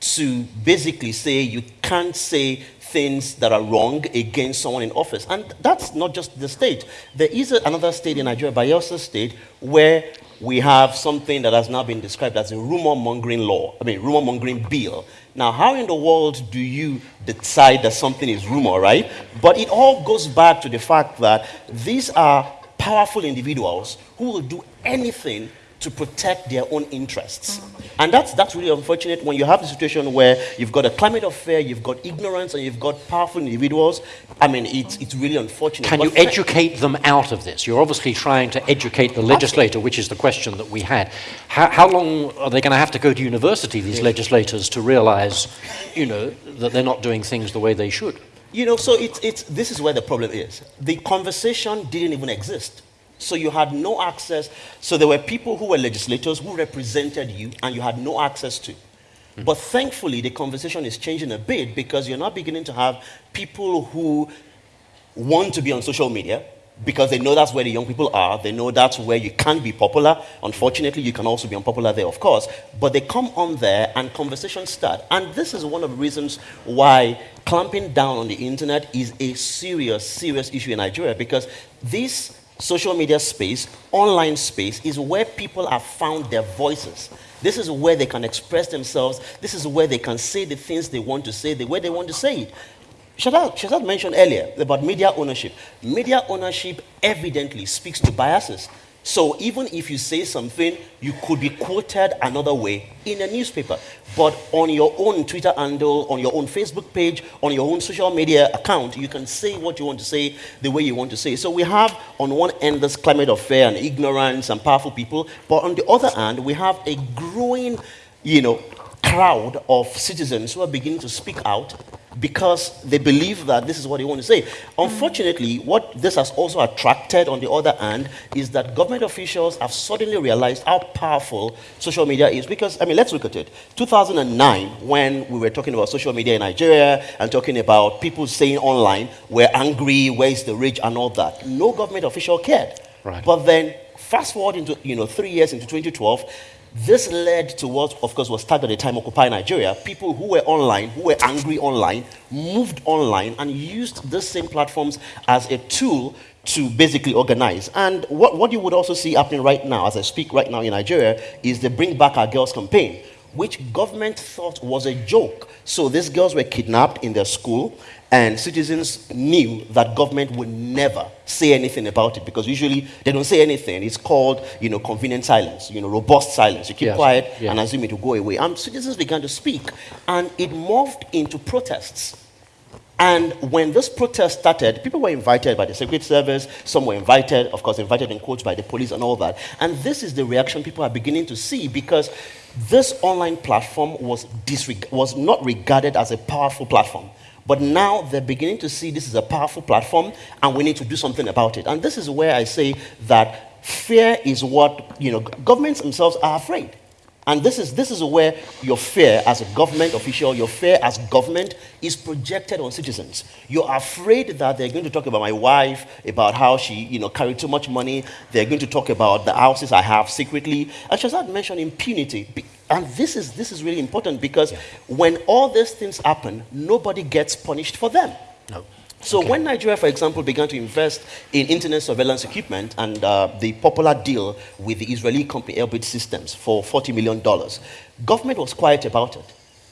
to basically say you can't say things that are wrong against someone in office. And that's not just the state. There is another state in Nigeria, Bayelsa State, where we have something that has now been described as a rumor mongering law, I mean, rumor mongering bill. Now, how in the world do you decide that something is rumor, right? But it all goes back to the fact that these are powerful individuals who will do anything to protect their own interests. And that's, that's really unfortunate when you have a situation where you've got a climate of fear, you've got ignorance, and you've got powerful individuals. I mean, it's, it's really unfortunate. Can But you educate them out of this? You're obviously trying to educate the legislator, which is the question that we had. How, how long are they going to have to go to university, these legislators, to realize, you know, that they're not doing things the way they should? You know, so it's, it's, this is where the problem is. The conversation didn't even exist. So you had no access. So there were people who were legislators who represented you and you had no access to. But thankfully, the conversation is changing a bit because you're now beginning to have people who want to be on social media because they know that's where the young people are. They know that's where you can be popular. Unfortunately, you can also be unpopular there, of course. But they come on there and conversations start. And this is one of the reasons why clamping down on the internet is a serious, serious issue in Nigeria because this social media space, online space, is where people have found their voices. This is where they can express themselves. This is where they can say the things they want to say, the way they want to say it. Shahzad, Shahzad mentioned earlier about media ownership. Media ownership evidently speaks to biases. So even if you say something, you could be quoted another way in a newspaper. But on your own Twitter handle, on your own Facebook page, on your own social media account, you can say what you want to say the way you want to say. So we have on one end this climate of fear and ignorance and powerful people, but on the other hand, we have a growing, you know, crowd of citizens who are beginning to speak out because they believe that this is what they want to say. Unfortunately, what this has also attracted, on the other hand, is that government officials have suddenly realized how powerful social media is. Because, I mean, let's look at it. 2009, when we were talking about social media in Nigeria and talking about people saying online, we're angry, where's the rage, and all that, no government official cared. Right. But then, fast forward into, you know, three years into 2012, this led to what, of course, was tagged at the time Occupy Nigeria. People who were online, who were angry online, moved online and used these same platforms as a tool to basically organize. And what, what you would also see happening right now, as I speak right now in Nigeria, is the Bring Back Our Girls campaign, which government thought was a joke. So these girls were kidnapped in their school, and citizens knew that government would never say anything about it because usually they don't say anything. It's called, you know, convenient silence, you know, robust silence. You keep Yes, quiet yeah. and assume it will go away. And citizens began to speak, and it morphed into protests. And when this protest started, people were invited by the Secret Service, some were invited, of course, invited in quotes by the police and all that. And this is the reaction people are beginning to see because this online platform was, disreg- was not regarded as a powerful platform. But now they're beginning to see this is a powerful platform and we need to do something about it. And this is where I say that fear is what, you know, governments themselves are afraid. And this is, this is where your fear as a government official, your fear as government is projected on citizens. You're afraid that they're going to talk about my wife, about how she you know, carried too much money. They're going to talk about the houses I have secretly. And Shahzad mentioned impunity. And this is, this is really important because when all these things happen, nobody gets punished for them. No. So when Nigeria, for example, began to invest in internet surveillance equipment and uh, the popular deal with the Israeli company Elbit Systems for $40 million, government was quiet about it.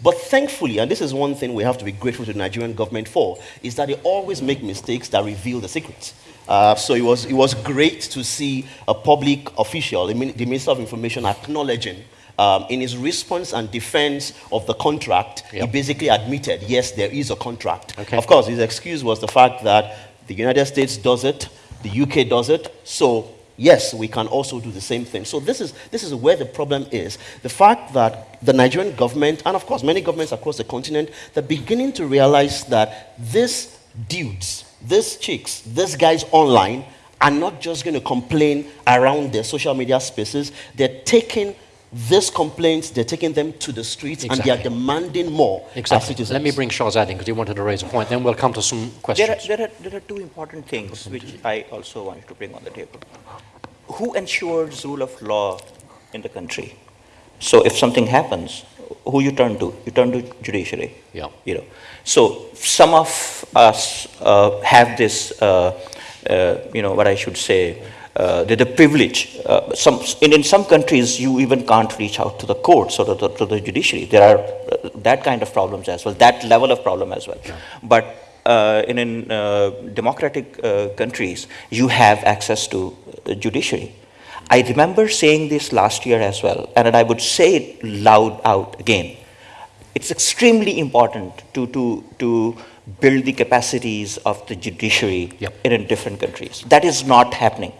But thankfully, and this is one thing we have to be grateful to the Nigerian government for, is that they always make mistakes that reveal the secrets. Uh, so it was, it was great to see a public official, the Minister of Information, acknowledging um, in his response and defense of the contract, he basically admitted, yes, there is a contract. Okay. Of course, his excuse was the fact that the United States does it, the UK does it, so yes, we can also do the same thing. So this is, this is where the problem is. The fact that the Nigerian government, and of course many governments across the continent, they're beginning to realize that these dudes, these chicks, these guys online are not just going to complain around their social media spaces, they're taking these complaints, they're taking them to the streets and they are demanding more as Exactly. citizens. Let me bring Shahzad in because he wanted to raise a point. Then we'll come to some There questions. are, there, are, there are two important things which I also wanted to bring on the table. Who ensures rule of law in the country? So if something happens, who you turn to? You turn to judiciary. Yeah. You know. So some of us uh, have this, uh, uh, you know, what I should say, uh, the, the privilege. Uh, some, in, in some countries, you even can't reach out to the courts or to the, to the judiciary. There are uh, that kind of problems as well, that level of problem as well. But uh, in, in uh, democratic uh, countries, you have access to the judiciary. I remember saying this last year as well, and I would say it loud out again. It's extremely important to, to, to build the capacities of the judiciary Yep. in different countries. That is not happening.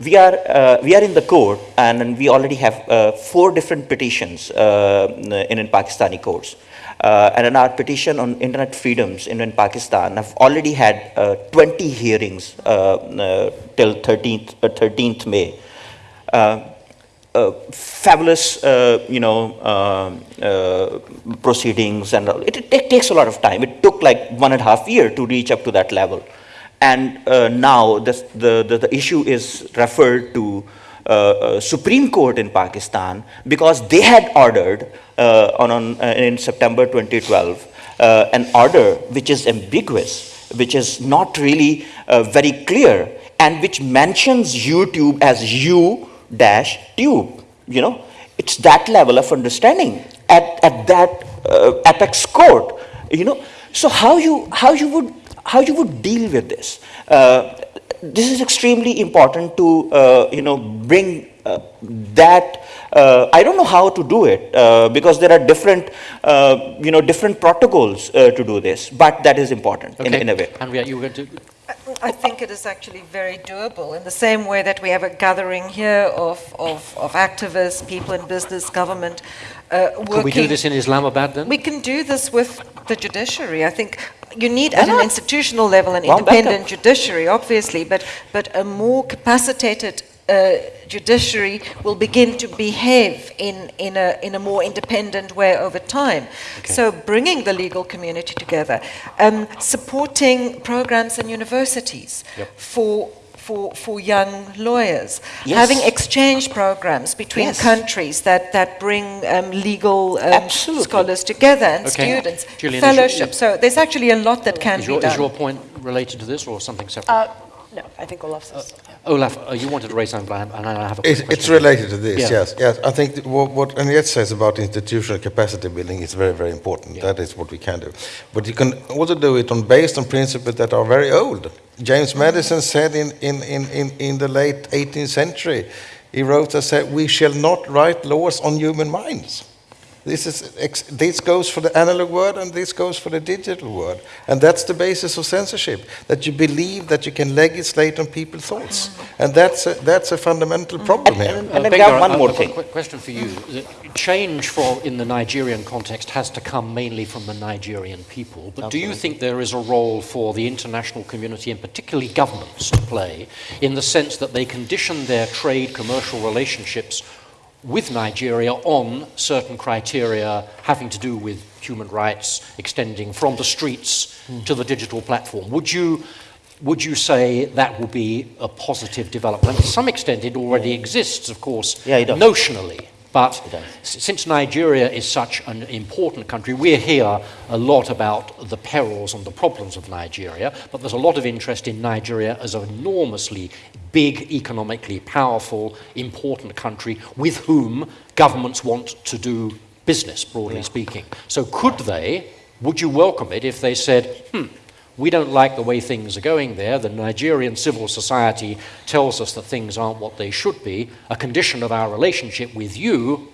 We are, uh, we are in the court, and, we already have uh, four different petitions uh, in, in Pakistani courts. Uh, and in our petition on internet freedoms in, in Pakistan, have already had uh, 20 hearings uh, till 13th, uh, 13th May. Fabulous, you know, proceedings, and it, it takes a lot of time. It took like one and a half year to reach up to that level, and uh, now the, the the issue is referred to uh, uh, Supreme Court in Pakistan because they had ordered uh, on, on uh, in September 2012 uh, an order which is ambiguous, which is not really very clear, and which mentions YouTube as U dash tube, You know, it's that level of understanding at, at that uh, apex court. You know, so how you how you would how you would deal with this? Uh, this is extremely important to uh, you know bring uh, that uh, I don't know how to do it uh, because there are different uh, you know different protocols uh, to do this but that is important in, Okay. in a way Anriette, you were going to... I think it is actually very doable in the same way that we have a gathering here of, of, of activists, people in business, government, uh. Could we do this in Islamabad then? We can do this with the judiciary. I think you need at an institutional level an independent judiciary, obviously, but, but a more capacitated uh, judiciary will begin to behave in, in, a, in a more independent way over time. So bringing the legal community together, um, supporting programs and universities for for, for young lawyers, Yes. having exchange programs between Yes. countries that, that bring um, legal um, scholars together and Okay. students, Jillian, is your- fellowship. So there's actually a lot that can Is be done. is your point related to this or something separate? Uh, no, I think Olof says. Olof, uh, you wanted to raise something, and I have a It's, question. it's related to this, Yeah. yes. Yes, I think th- what, what Anriette says about institutional capacity building is very, very important. Yeah. That is what we can do. But you can also do it on based on principles that are very old. James Madison said in, in, in, in, in the late 18th century, he wrote and said, "We shall not write laws on human minds." This, is, ex- this goes for the analog world and this goes for the digital world. And that's the basis of censorship, that you believe that you can legislate on people's thoughts. And that's a, that's a fundamental problem here. and Uh, then Gbenga, one more thing. quick question for you. The change for, in the Nigerian context has to come mainly from the Nigerian people. But do you think there is a role for the international community, and particularly governments, to play in the sense that they condition their trade commercial relationships with Nigeria on certain criteria having to do with human rights extending from the streets Hmm. to the digital platform? Would you would you say that will be a positive development? To some extent, it already exists, of course, Yeah, notionally. But It does. s- since Nigeria is such an important country, we hear a lot about the perils and the problems of Nigeria, but there's a lot of interest in Nigeria as an enormously big, economically powerful, important country with whom governments want to do business, broadly speaking. So could they, would you welcome it if they said, hmm, we don't like the way things are going there. The Nigerian civil society tells us that things aren't what they should be. A condition of our relationship with you,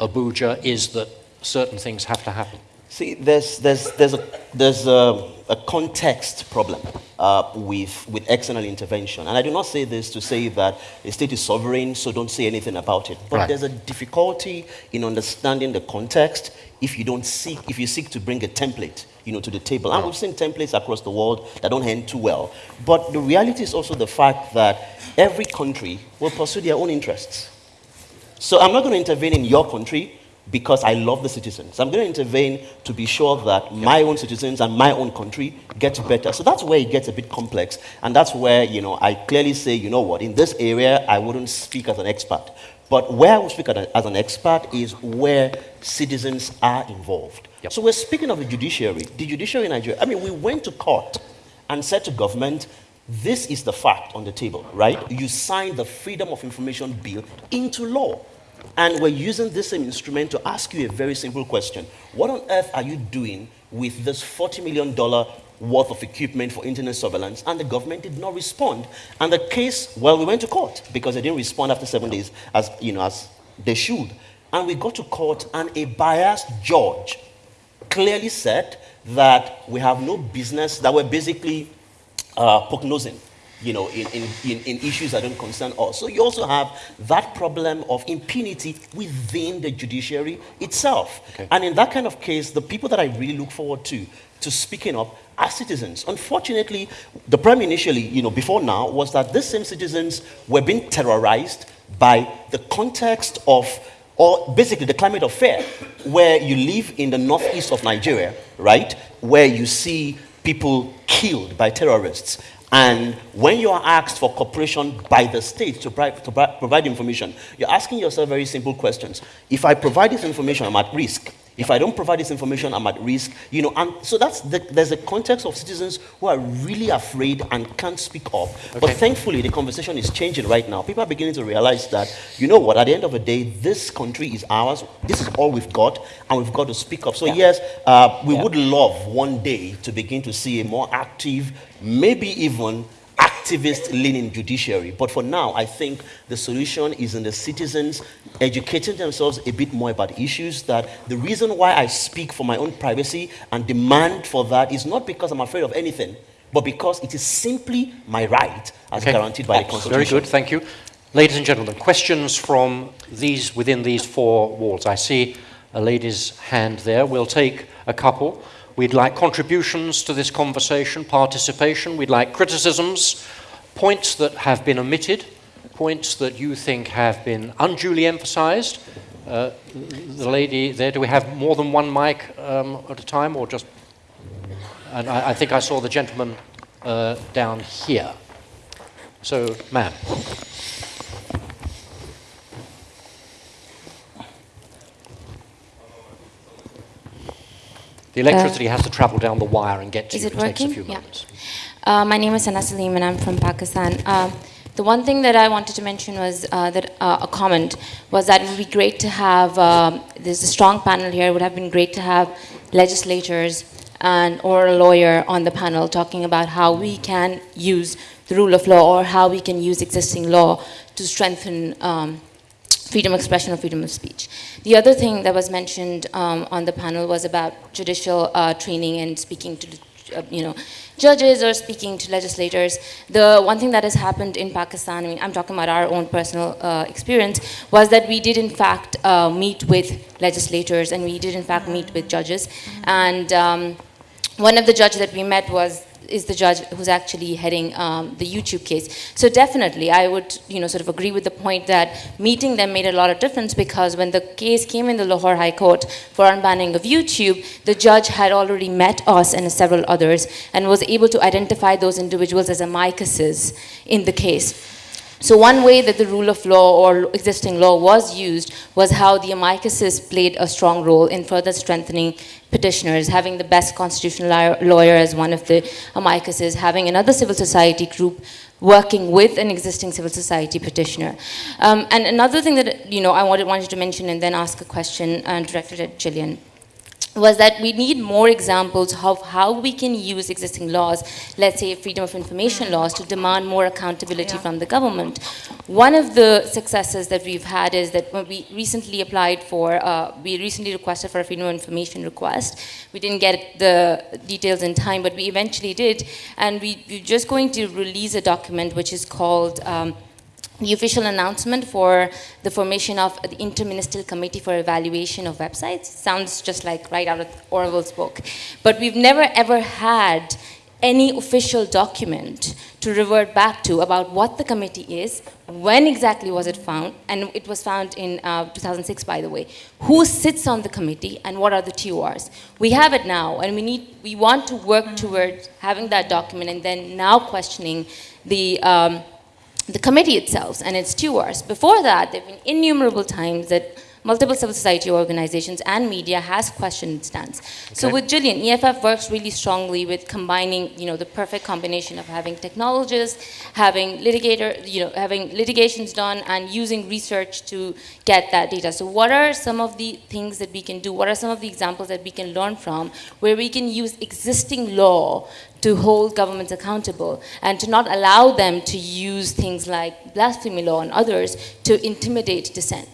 Abuja, is that certain things have to happen. See, there's, there's, there's, a, there's a, a context problem uh, with, with external intervention. And I do not say this to say that a state is sovereign, so don't say anything about it. But Right. there's a difficulty in understanding the context if you don't seek, if you seek to bring a template you know, to the table. And we've seen templates across the world that don't end too well. But the reality is also the fact that every country will pursue their own interests. So I'm not going to intervene in your country because I love the citizens. I'm going to intervene to be sure that my own citizens and my own country get better. So that's where it gets a bit complex. And that's where, you know, I clearly say, you know what, in this area, I wouldn't speak as an expert. But where I will speak as as an expert is where citizens are involved. Yep. So we're speaking of the judiciary. The judiciary in Nigeria, I mean, we went to court and said to government, this is the fact on the table, right? You signed the Freedom of Information Bill into law. And we're using this same instrument to ask you a very simple question. What on earth are you doing with this $40 million worth of equipment for internet surveillance, and the government did not respond. And the case, well, we went to court because they didn't respond after seven days as, you know, as they should. And we got to court, and a biased judge clearly said that we have no business, that we're basically uh, prognosing you know, in, in, in, in, issues that don't concern us. So you also have that problem of impunity within the judiciary itself. Okay. And in that kind of case, the people that I really look forward to, to speaking up are citizens. Unfortunately, the problem initially, you know, before now, was that these same citizens were being terrorized by the context of or basically the climate of fear, where you live in the northeast of Nigeria, right, where you see people killed by terrorists. And when you are asked for cooperation by the state to, to provide information, you're asking yourself very simple questions. If I provide this information, I'm at risk. If I don't provide this information, I'm at risk. You know, and so that's the, there's a context of citizens who are really afraid and can't speak up. Okay. But thankfully, the conversation is changing right now. People are beginning to realize that, you know what, at the end of the day, this country is ours. This is all we've got, and we've got to speak up. So yeah. yes, uh, we yeah. would love one day to begin to see a more active, maybe even activist leaning judiciary. But for now, I think the solution is in the citizens educating themselves a bit more about issues that the reason why I speak for my own privacy and demand for that is not because I'm afraid of anything, but because it is simply my right as okay. guaranteed by the Constitution. Very good, thank you. Ladies and gentlemen, questions from these within these four walls. I see a lady's hand there. We'll take a couple. We'd like contributions to this conversation, participation. We'd like criticisms, points that have been omitted, points that you think have been unduly emphasized. Uh, the lady there, do we have more than one mic um, at a time or just? And I, I think I saw the gentleman uh, down here. So, ma'am. The electricity uh, has to travel down the wire and get to is you. It, it working? takes a few yeah. moments. Uh, my name is Sana Saleem and I'm from Pakistan. Uh, the one thing that I wanted to mention was uh, that uh, a comment was that it would be great to have, um, there's a strong panel here, it would have been great to have legislators and or a lawyer on the panel talking about how we can use the rule of law or how we can use existing law to strengthen um, freedom of expression or freedom of speech. The other thing that was mentioned um, on the panel was about judicial uh, training and speaking to, uh, you know, judges or speaking to legislators. The one thing that has happened in Pakistan, I mean, I'm talking about our own personal uh, experience, was that we did in fact uh, meet with legislators and we did in fact meet with judges. And um, one of the judges that we met was is the judge who's actually heading um, the YouTube case. So definitely, I would, you know, sort of agree with the point that meeting them made a lot of difference because when the case came in the Lahore High Court for unbanning of YouTube, the judge had already met us and several others and was able to identify those individuals as amicuses in the case. So one way that the rule of law or existing law was used was how the amicuses played a strong role in further strengthening petitioners, having the best constitutional lawyer as one of the amicuses, having another civil society group working with an existing civil society petitioner. Um, and another thing that you know I wanted, wanted to mention and then ask a question uh, directed at Jillian was that we need more examples of how we can use existing laws, let's say freedom of information laws, to demand more accountability yeah. from the government. One of the successes that we've had is that when we recently applied for, uh, we recently requested for a freedom of information request. We didn't get the details in time, but we eventually did. And we, we're just going to release a document which is called um, the official announcement for the formation of the Interministerial Committee for Evaluation of Websites. Sounds just like right out of Orwell's book. But we've never ever had any official document to revert back to about what the committee is, when exactly was it found, and it was found in uh, 2006, by the way. Who sits on the committee, and what are the TORs? We have it now, and we need, we want to work towards having that document, and then now questioning the um, the committee itself and its stewards. Before that, there have been innumerable times that multiple civil society organizations and media has questioned its stance. So with Jillian, EFF works really strongly with combining, you know, the perfect combination of having technologists, having litigator, you know, having litigations done and using research to get that data. So what are some of the things that we can do? What are some of the examples that we can learn from where we can use existing law to hold governments accountable and to not allow them to use things like blasphemy law and others to intimidate dissent?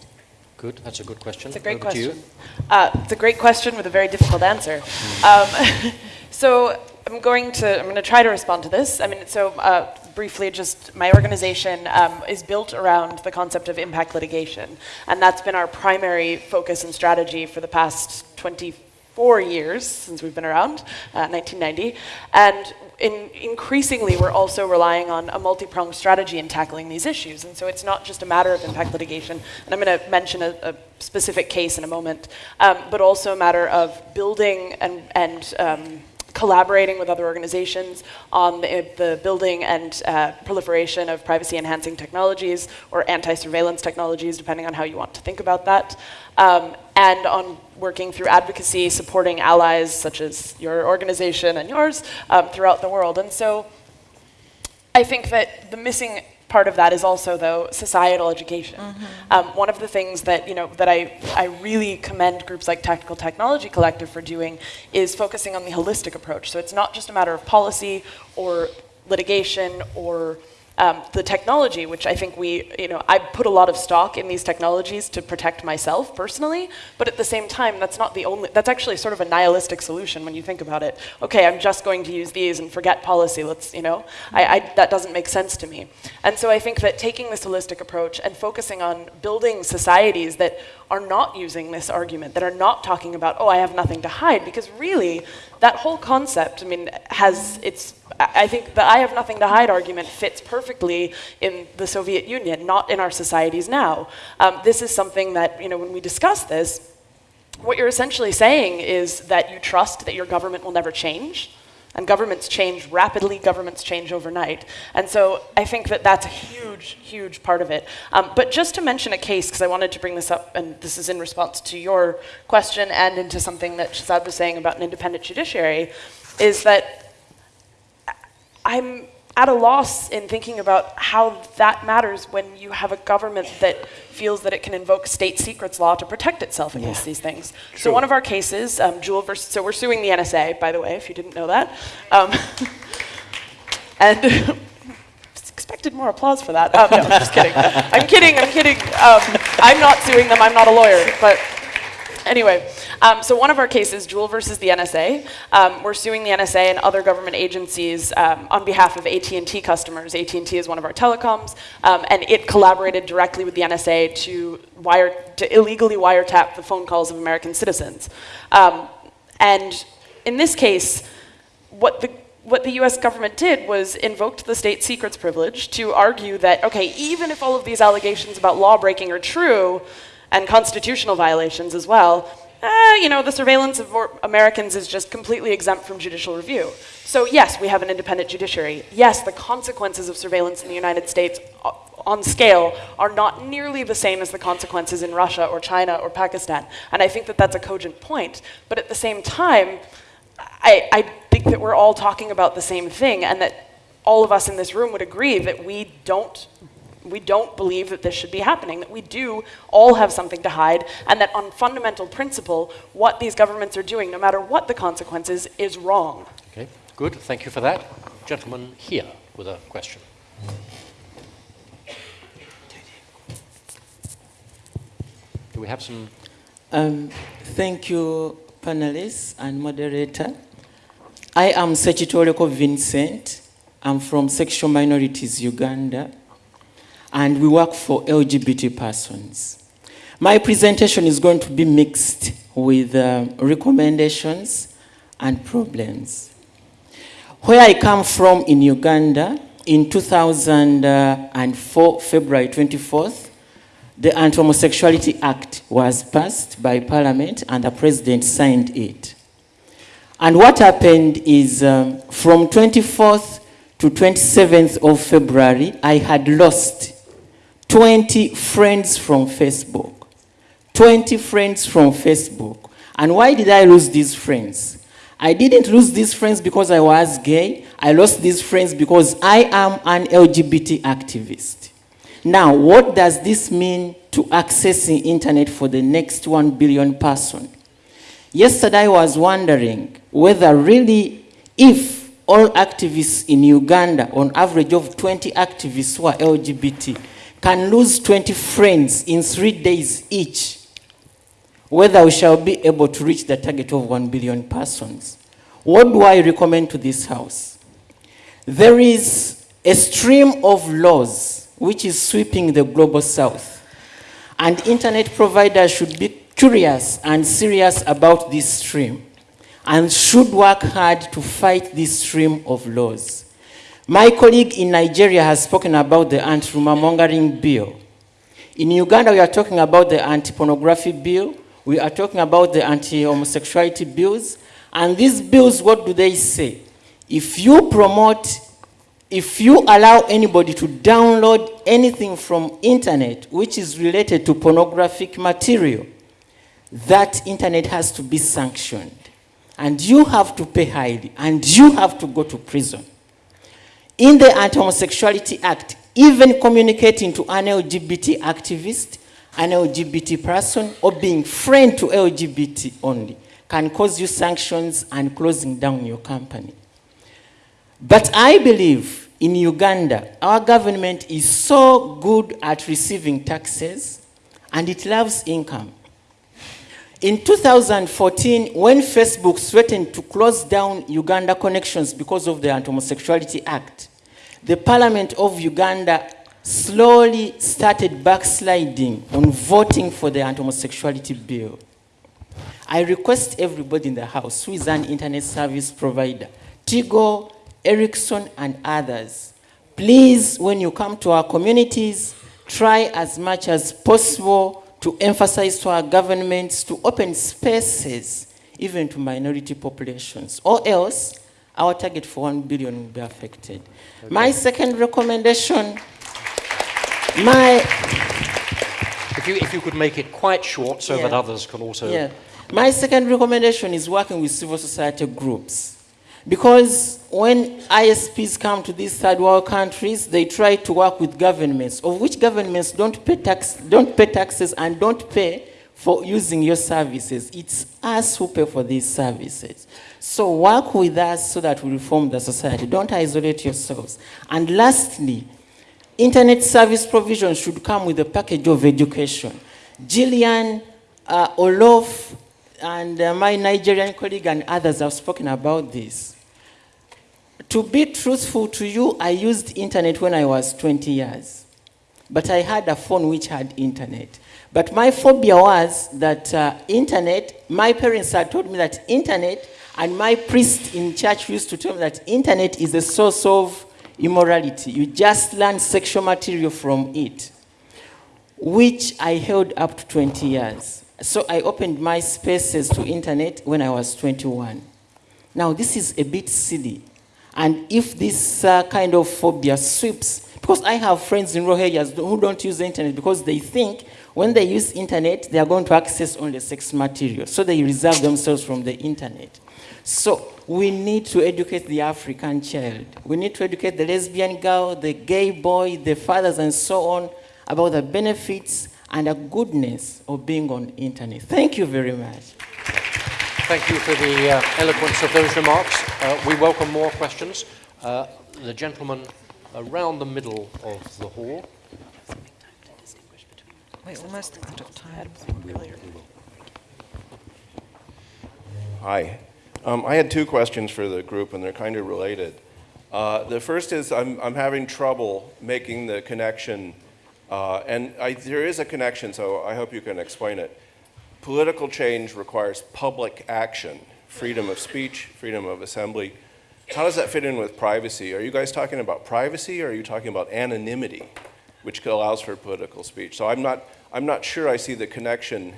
Good, that's a good question. It's a great Over question. Uh, it's a great question with a very difficult answer. Um, so I'm going to I'm going to try to respond to this. I mean, so uh, briefly, just my organization um, is built around the concept of impact litigation, and that's been our primary focus and strategy for the past 24 years since we've been around, uh, 1990, and. In, increasingly, we're also relying on a multi-pronged strategy in tackling these issues. And so it's not just a matter of impact litigation, and I'm going to mention a, a specific case in a moment, um, but also a matter of building and, and um, collaborating with other organizations on the, the building and uh, proliferation of privacy enhancing technologies or anti-surveillance technologies, depending on how you want to think about that. Um, and on working through advocacy, supporting allies such as your organization and yours um, throughout the world. And so I think that the missing part of that is also, though, societal education. Um, one of the things that you know that I I really commend groups like Tactical Technology Collective for doing is focusing on the holistic approach. So it's not just a matter of policy or litigation or um, the technology, which I think we, you know, I put a lot of stock in these technologies to protect myself personally, but at the same time, that's not the only, that's actually sort of a nihilistic solution when you think about it. Okay, I'm just going to use these and forget policy, let's, you know, I, I, that doesn't make sense to me. And so I think that taking this holistic approach and focusing on building societies that are not using this argument, that are not talking about, oh, I have nothing to hide, because really, that whole concept, I mean, has its, I think the I have nothing to hide argument fits perfectly in the Soviet Union, not in our societies now. Um, this is something that, you know, when we discuss this, what you're essentially saying is that you trust that your government will never change. And governments change rapidly, governments change overnight. And so I think that that's a huge, huge part of it. Um, but just to mention a case, because I wanted to bring this up, and this is in response to your question and into something that Shahzad was saying about an independent judiciary, is that I'm at a loss in thinking about how that matters when you have a government that feels that it can invoke state secrets law to protect itself against these things. So one of our cases, um, Jewel versus, so we're suing the NSA, by the way, if you didn't know that. Um, and expected more applause for that. Um, no, I'm just kidding. I'm kidding, I'm kidding. Um, I'm not suing them, I'm not a lawyer, but Anyway, um, so one of our cases, Jewel versus the NSA, um, we're suing the NSA and other government agencies um, on behalf of AT&T customers. AT&T is one of our telecoms, um, and it collaborated directly with the NSA to wire to illegally wiretap the phone calls of American citizens. Um, and in this case, what the what the US government did was invoked the state secrets privilege to argue that, okay, even if all of these allegations about law breaking are true, and constitutional violations as well, eh, you know, the surveillance of Americans is just completely exempt from judicial review. So yes, we have an independent judiciary. Yes, the consequences of surveillance in the United States on scale are not nearly the same as the consequences in Russia or China or Pakistan. And I think that that's a cogent point. But at the same time, I, I think that we're all talking about the same thing and that all of us in this room would agree that we don't we don't believe that this should be happening, that we do all have something to hide, and that on fundamental principle, what these governments are doing, no matter what the consequences, is wrong. Okay, good, thank you for that. Gentleman here with a question. Do we have some? Um, thank you, panelists and moderator. I am Sechitoreko Vincent. I'm from Sexual Minorities Uganda, and we work for LGBT persons. My presentation is going to be mixed with uh, recommendations and problems. Where I come from in Uganda, in 2004, February 24th, the Anti-Homosexuality Act was passed by Parliament and the President signed it. And what happened is um, from 24th to 27th of February, I had lost 20 friends from Facebook, 20 friends from Facebook. And why did I lose these friends? I didn't lose these friends because I was gay. I lost these friends because I am an LGBT activist. Now, what does this mean to accessing the internet for the next 1 billion person? Yesterday I was wondering whether really if all activists in Uganda, on average of 20 activists who are LGBT, can lose 20 friends in three days each, whether we shall be able to reach the target of 1 billion persons. What do I recommend to this House? There is a stream of laws which is sweeping the global south, and internet providers should be curious and serious about this stream and should work hard to fight this stream of laws. My colleague in Nigeria has spoken about the anti-rumor mongering bill. In Uganda, we are talking about the anti-pornography bill. We are talking about the anti-homosexuality bills. And these bills, what do they say? If you promote, if you allow anybody to download anything from internet which is related to pornographic material, that internet has to be sanctioned. And you have to pay highly, and you have to go to prison. In the Anti-Homosexuality Act, even communicating to an LGBT activist, an LGBT person, or being friend to LGBT only can cause you sanctions and closing down your company. But I believe in Uganda, our government is so good at receiving taxes and it loves income. In 2014, when Facebook threatened to close down Uganda connections because of the Anti-Homosexuality Act, the Parliament of Uganda slowly started backsliding on voting for the anti-homosexuality bill. I request everybody in the House who is an internet service provider, Tigo, Ericsson, and others, please, when you come to our communities, try as much as possible to emphasize to our governments to open spaces even to minority populations, or else our target for 1 billion will be affected. Okay. My second recommendation, my... If you, if you could make it quite short so yeah. that others can also... Yeah. My second recommendation is working with civil society groups. Because when ISPs come to these third world countries, they try to work with governments, of which governments don't pay, tax, don't pay taxes and don't pay for using your services. It's us who pay for these services. So work with us so that we reform the society. Don't isolate yourselves. And lastly, internet service provision should come with a package of education. Jillian, uh, Olof, and uh, my Nigerian colleague and others have spoken about this. To be truthful to you, I used internet when I was 20 years. But I had a phone which had internet. But my phobia was that uh, internet, my parents had told me that internet, and my priest in church used to tell me that internet is a source of immorality. You just learn sexual material from it, which I held up to 20 years. So I opened my spaces to internet when I was 21. Now, this is a bit silly. And if this uh, kind of phobia sweeps, because I have friends in rural areas who don't use the internet because they think when they use internet, they are going to access only sex material. So they reserve themselves from the internet. So we need to educate the African child. We need to educate the lesbian girl, the gay boy, the fathers, and so on about the benefits and the goodness of being on internet. Thank you very much. Thank you for the uh, eloquence of those remarks. Uh, we welcome more questions. Uh, the gentleman around the middle of the hall. We're almost out of time. Hi. Um, I had two questions for the group, and they're kind of related. Uh, the first is I'm, I'm having trouble making the connection, uh, and I, there is a connection, so I hope you can explain it political change requires public action, freedom of speech, freedom of assembly. How does that fit in with privacy? Are you guys talking about privacy or are you talking about anonymity, which allows for political speech? So I'm not, I'm not sure I see the connection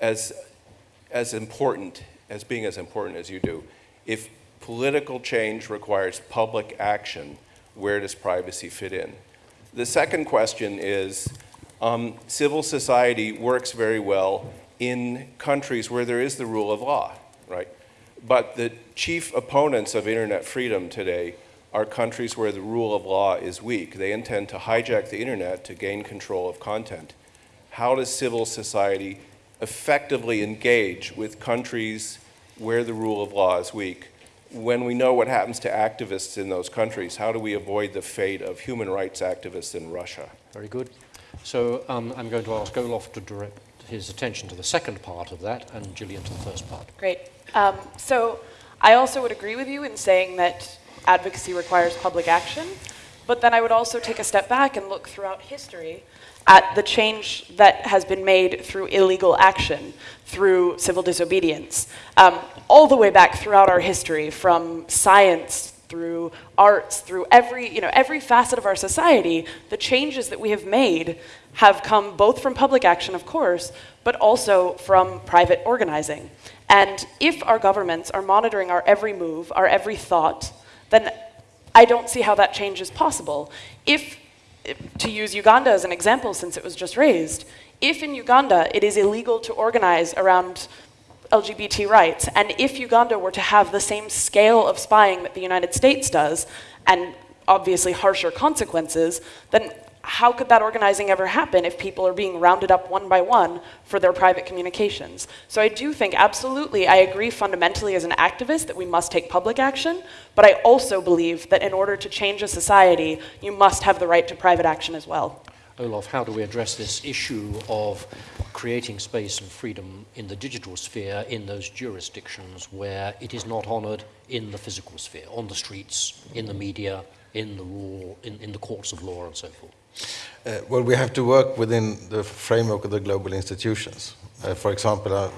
as, as important, as being as important as you do. If political change requires public action, where does privacy fit in? The second question is, Um, civil society works very well in countries where there is the rule of law, right? But the chief opponents of internet freedom today are countries where the rule of law is weak. They intend to hijack the internet to gain control of content. How does civil society effectively engage with countries where the rule of law is weak? When we know what happens to activists in those countries, how do we avoid the fate of human rights activists in Russia? Very good. So um, I'm going to ask Olof to direct his attention to the second part of that and Jillian to the first part. Great. Um, so I also would agree with you in saying that advocacy requires public action, but then I would also take a step back and look throughout history at the change that has been made through illegal action, through civil disobedience, um, all the way back throughout our history, from science through arts, through every, you know, every facet of our society, the changes that we have made have come both from public action, of course, but also from private organizing. And if our governments are monitoring our every move, our every thought, then I don't see how that change is possible. If, to use Uganda as an example, since it was just raised, if in Uganda it is illegal to organize around LGBT rights, and if Uganda were to have the same scale of spying that the United States does, and obviously harsher consequences, then how could that organizing ever happen if people are being rounded up one by one for their private communications? So I do think, absolutely, I agree fundamentally as an activist that we must take public action, but I also believe that in order to change a society, you must have the right to private action as well. Olof, how do we address this issue of creating space and freedom in the digital sphere in those jurisdictions where it is not honored in the physical sphere, on the streets, in the media, in the in, in the courts of law and so forth? Uh, well, we have to work within the framework of the global institutions. Uh, for example, uh,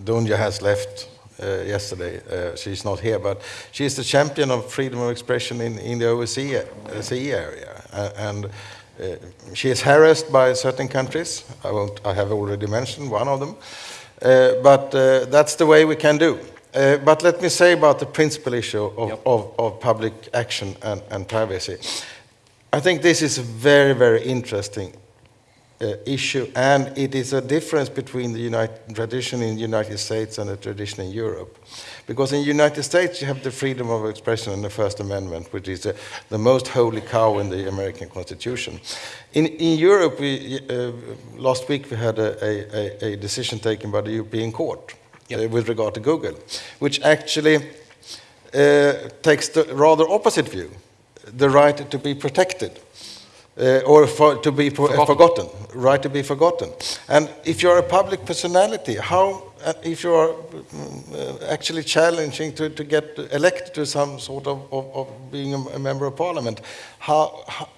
Dunja has left uh, yesterday. Uh, she's not here, but she's the champion of freedom of expression in, in the OSCE area. and she is harassed by certain countries. I, won't, I have already mentioned one of them. but that's the way we can do. Uh, but let me say about the principal issue of, yep. of, of public action and, and, privacy. I think this is a very, very interesting uh, issue, and it is a difference between the United, tradition in the United States and the tradition in Europe. Because in the United States, you have the freedom of expression and the First Amendment, which is the, the most holy cow in the American Constitution. In, in Europe, we, uh, last week we had a, a, a, decision taken by the European Court yep. uh, with regard to Google, which actually uh, takes the rather opposite view the right to be protected. Uh, or for, to be forgotten. forgotten. right to be forgotten. And if you're a public personality, how, uh, if you are uh, actually challenging to, to get elected to some sort of, of, of being a, a, member of parliament, how, how,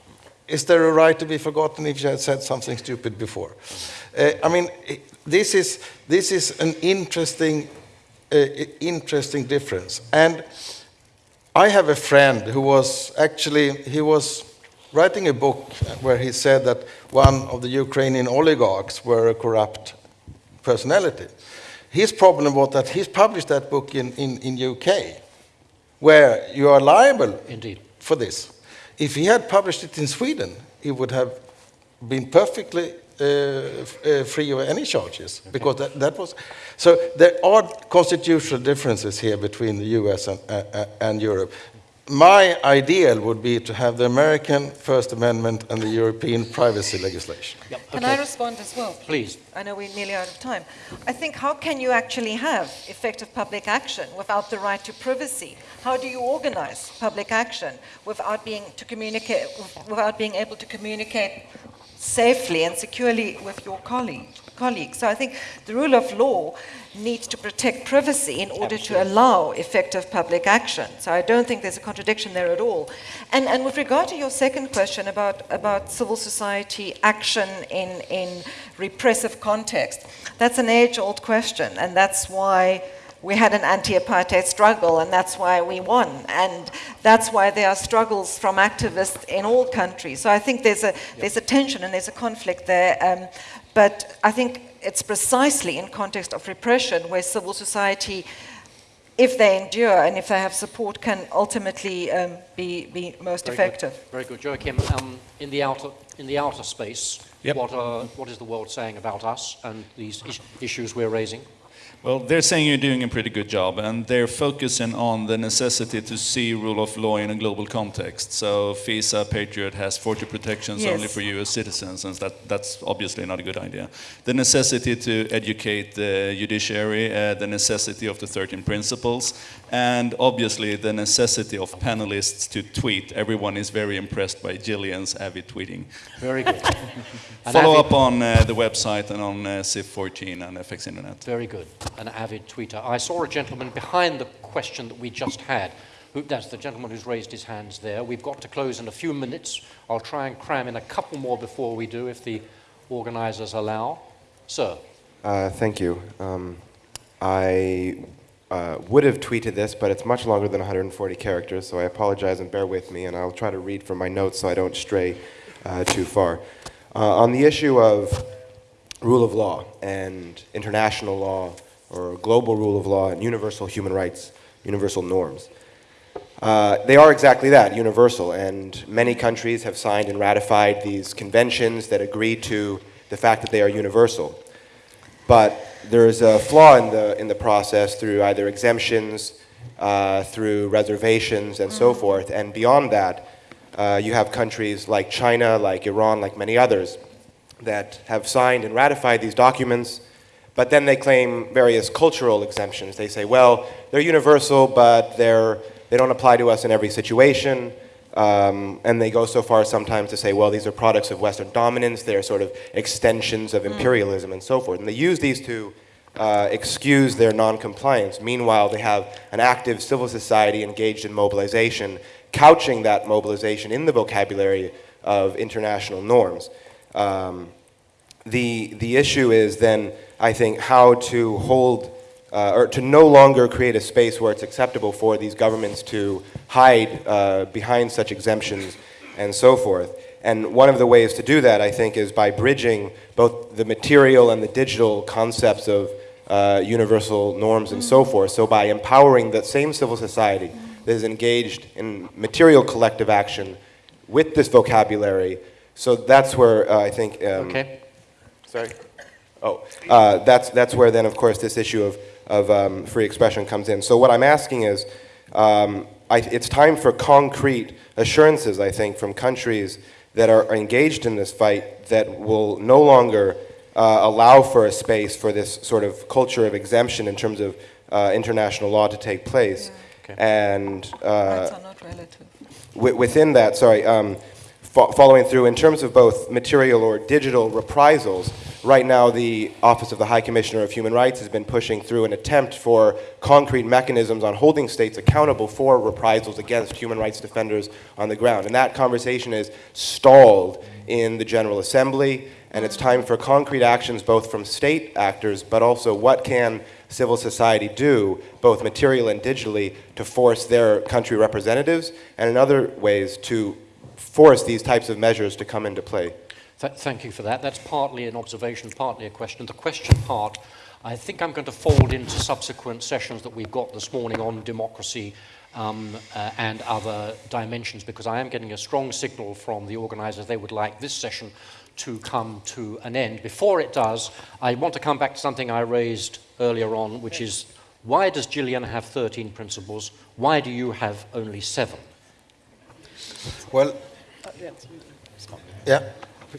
is there a right to be forgotten if you had said something stupid before? Uh, I mean, this is, this is an interesting, uh, interesting difference. And I have a friend who was actually, he was writing a book where he said that one of the Ukrainian oligarchs were a corrupt personality. His problem was that he's published that book in, in, in UK, where you are liable Indeed. for this. If he had published it in Sweden, he would have been perfectly uh, uh, free of any charges okay. because that, that was so there are constitutional differences here between the US and, uh, and Europe my ideal would be to have the American First Amendment and the European privacy legislation. Yep. Okay. Can I respond as well? Please. I know we're nearly out of time. I think how can you actually have effective public action without the right to privacy? How do you organize public action without being to communicate without being able to communicate safely and securely with your colleague, colleagues. So I think the rule of law needs to protect privacy in order Absolutely. to allow effective public action. So I don't think there's a contradiction there at all. And, and with regard to your second question about, about civil society action in, in repressive context, that's an age-old question, and that's why we had an anti-apartheid struggle and that's why we won and that's why there are struggles from activists in all countries so i think there's a there's a tension and there's a conflict there um, but i think it's precisely in context of repression where civil society if they endure and if they have support can ultimately um, be, be most Very effective. Good. Very good. Joachim, um, in, the outer, in the outer space, Yep. What, are, what is the world saying about us and these is- issues we're raising? Well, they're saying you're doing a pretty good job, and they're focusing on the necessity to see rule of law in a global context. So FISA Patriot has 40 protections Yes. only for U.S. citizens, and that, that's obviously not a good idea. The necessity to educate the judiciary, uh, the necessity of the 13 principles, and obviously the necessity of panelists to tweet. Everyone is very impressed by Jillian's avid tweeting. Very good. Follow avid- up on uh, the website and on uh, CIF14 and FX Internet. Very good. An avid tweeter. I saw a gentleman behind the question that we just had. Who, that's the gentleman who's raised his hands there. We've got to close in a few minutes. I'll try and cram in a couple more before we do, if the organisers allow. Sir. Uh, thank you. Um, I uh, would have tweeted this, but it's much longer than 140 characters, so I apologize and bear with me, and I'll try to read from my notes so I don't stray uh, too far. Uh, on the issue of rule of law and international law, or global rule of law and universal human rights, universal norms. Uh, they are exactly that, universal, and many countries have signed and ratified these conventions that agree to the fact that they are universal. But there is a flaw in the, in the process through either exemptions, uh, through reservations, and so forth. And beyond that, uh, you have countries like China, like Iran, like many others, that have signed and ratified these documents, but then they claim various cultural exemptions. They say, well, they're universal, but they're, they don't apply to us in every situation. Um, and they go so far sometimes to say, well, these are products of Western dominance, they're sort of extensions of imperialism and so forth. And they use these to uh, excuse their noncompliance. Meanwhile, they have an active civil society engaged in mobilization, couching that mobilization in the vocabulary of international norms. Um, the, the issue is then, I think, how to hold uh, or to no longer create a space where it's acceptable for these governments to hide uh, behind such exemptions and so forth. And one of the ways to do that, I think, is by bridging both the material and the digital concepts of uh, universal norms and so forth. So by empowering that same civil society that is engaged in material collective action with this vocabulary, so that's where uh, I think. Um, Okay. Sorry. Oh, uh, that's that's where then, of course, this issue of of um, free expression comes in. So what I'm asking is, um, I, it's time for concrete assurances, I think, from countries that are engaged in this fight that will no longer uh, allow for a space for this sort of culture of exemption in terms of uh, international law to take place. And uh, Rights are not relative. within that, sorry, um, fo- following through, in terms of both material or digital reprisals, right now the Office of the High Commissioner of Human Rights has been pushing through an attempt for concrete mechanisms on holding states accountable for reprisals against human rights defenders on the ground. And that conversation is stalled in the General Assembly, and it's time for concrete actions both from state actors, but also what can civil society do, both material and digitally, to force their country representatives, and in other ways to force these types of measures to come into play. Th- thank you for that. That's partly an observation, partly a question. The question part, I think I'm going to fold into subsequent sessions that we've got this morning on democracy um, uh, and other dimensions, because I am getting a strong signal from the organisers they would like this session to come to an end. Before it does, I want to come back to something I raised earlier on, which is why does Jillian have 13 principles? Why do you have only seven? Well, yeah.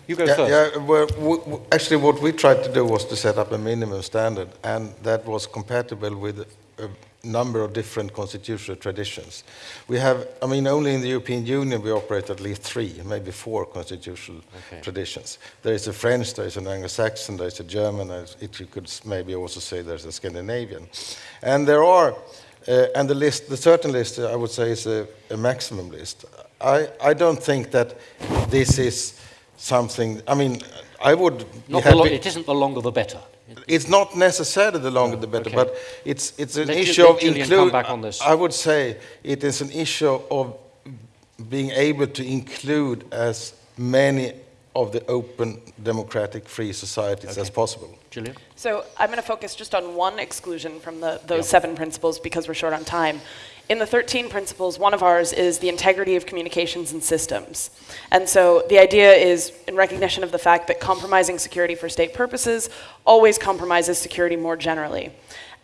You go yeah, first. Yeah, well, actually, what we tried to do was to set up a minimum standard, and that was compatible with a number of different constitutional traditions. We have, I mean, only in the European Union we operate at least three, maybe four constitutional Okay. traditions. There is a French, there is an Anglo-Saxon, there is a German, it, you could maybe also say there's a Scandinavian. And there are, uh, and the list, the certain list, I would say, is a, a maximum list. I, I don't think that this is something, I mean, I would Not the lo- happy- it isn't the longer the better. it's not necessarily the longer the better, okay. but it's, it's an Let issue let of Julian include. come back on this. I would say it is an issue of being able to include as many of the open, democratic, free societies as possible. Jillian? So I'm going to focus just on one exclusion from the, those Yeah. seven principles because we're short on time. In the 13 principles, one of ours is the integrity of communications and systems. And so the idea is, in recognition of the fact that compromising security for state purposes always compromises security more generally.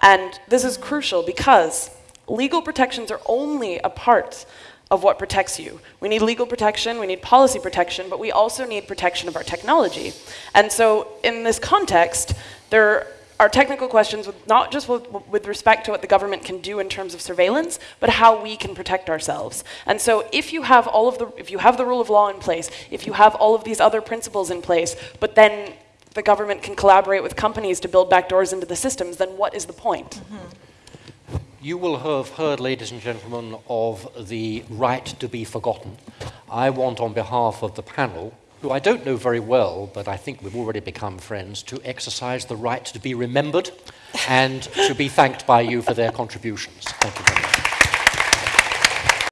And this is crucial because legal protections are only a part of what protects you. We need legal protection, we need policy protection, but we also need protection of our technology. And so in this context, there are technical questions with not just with, with respect to what the government can do in terms of surveillance, but how we can protect ourselves. And so if you have all of the if you have the rule of law in place, if you have all of these other principles in place, but then the government can collaborate with companies to build back doors into the systems, then what is the point? Mm-hmm. You will have heard, ladies and gentlemen, of the right to be forgotten. I want, on behalf of the panel, who I don't know very well, but I think we've already become friends, to exercise the right to be remembered and to be thanked by you for their contributions. Thank you very much.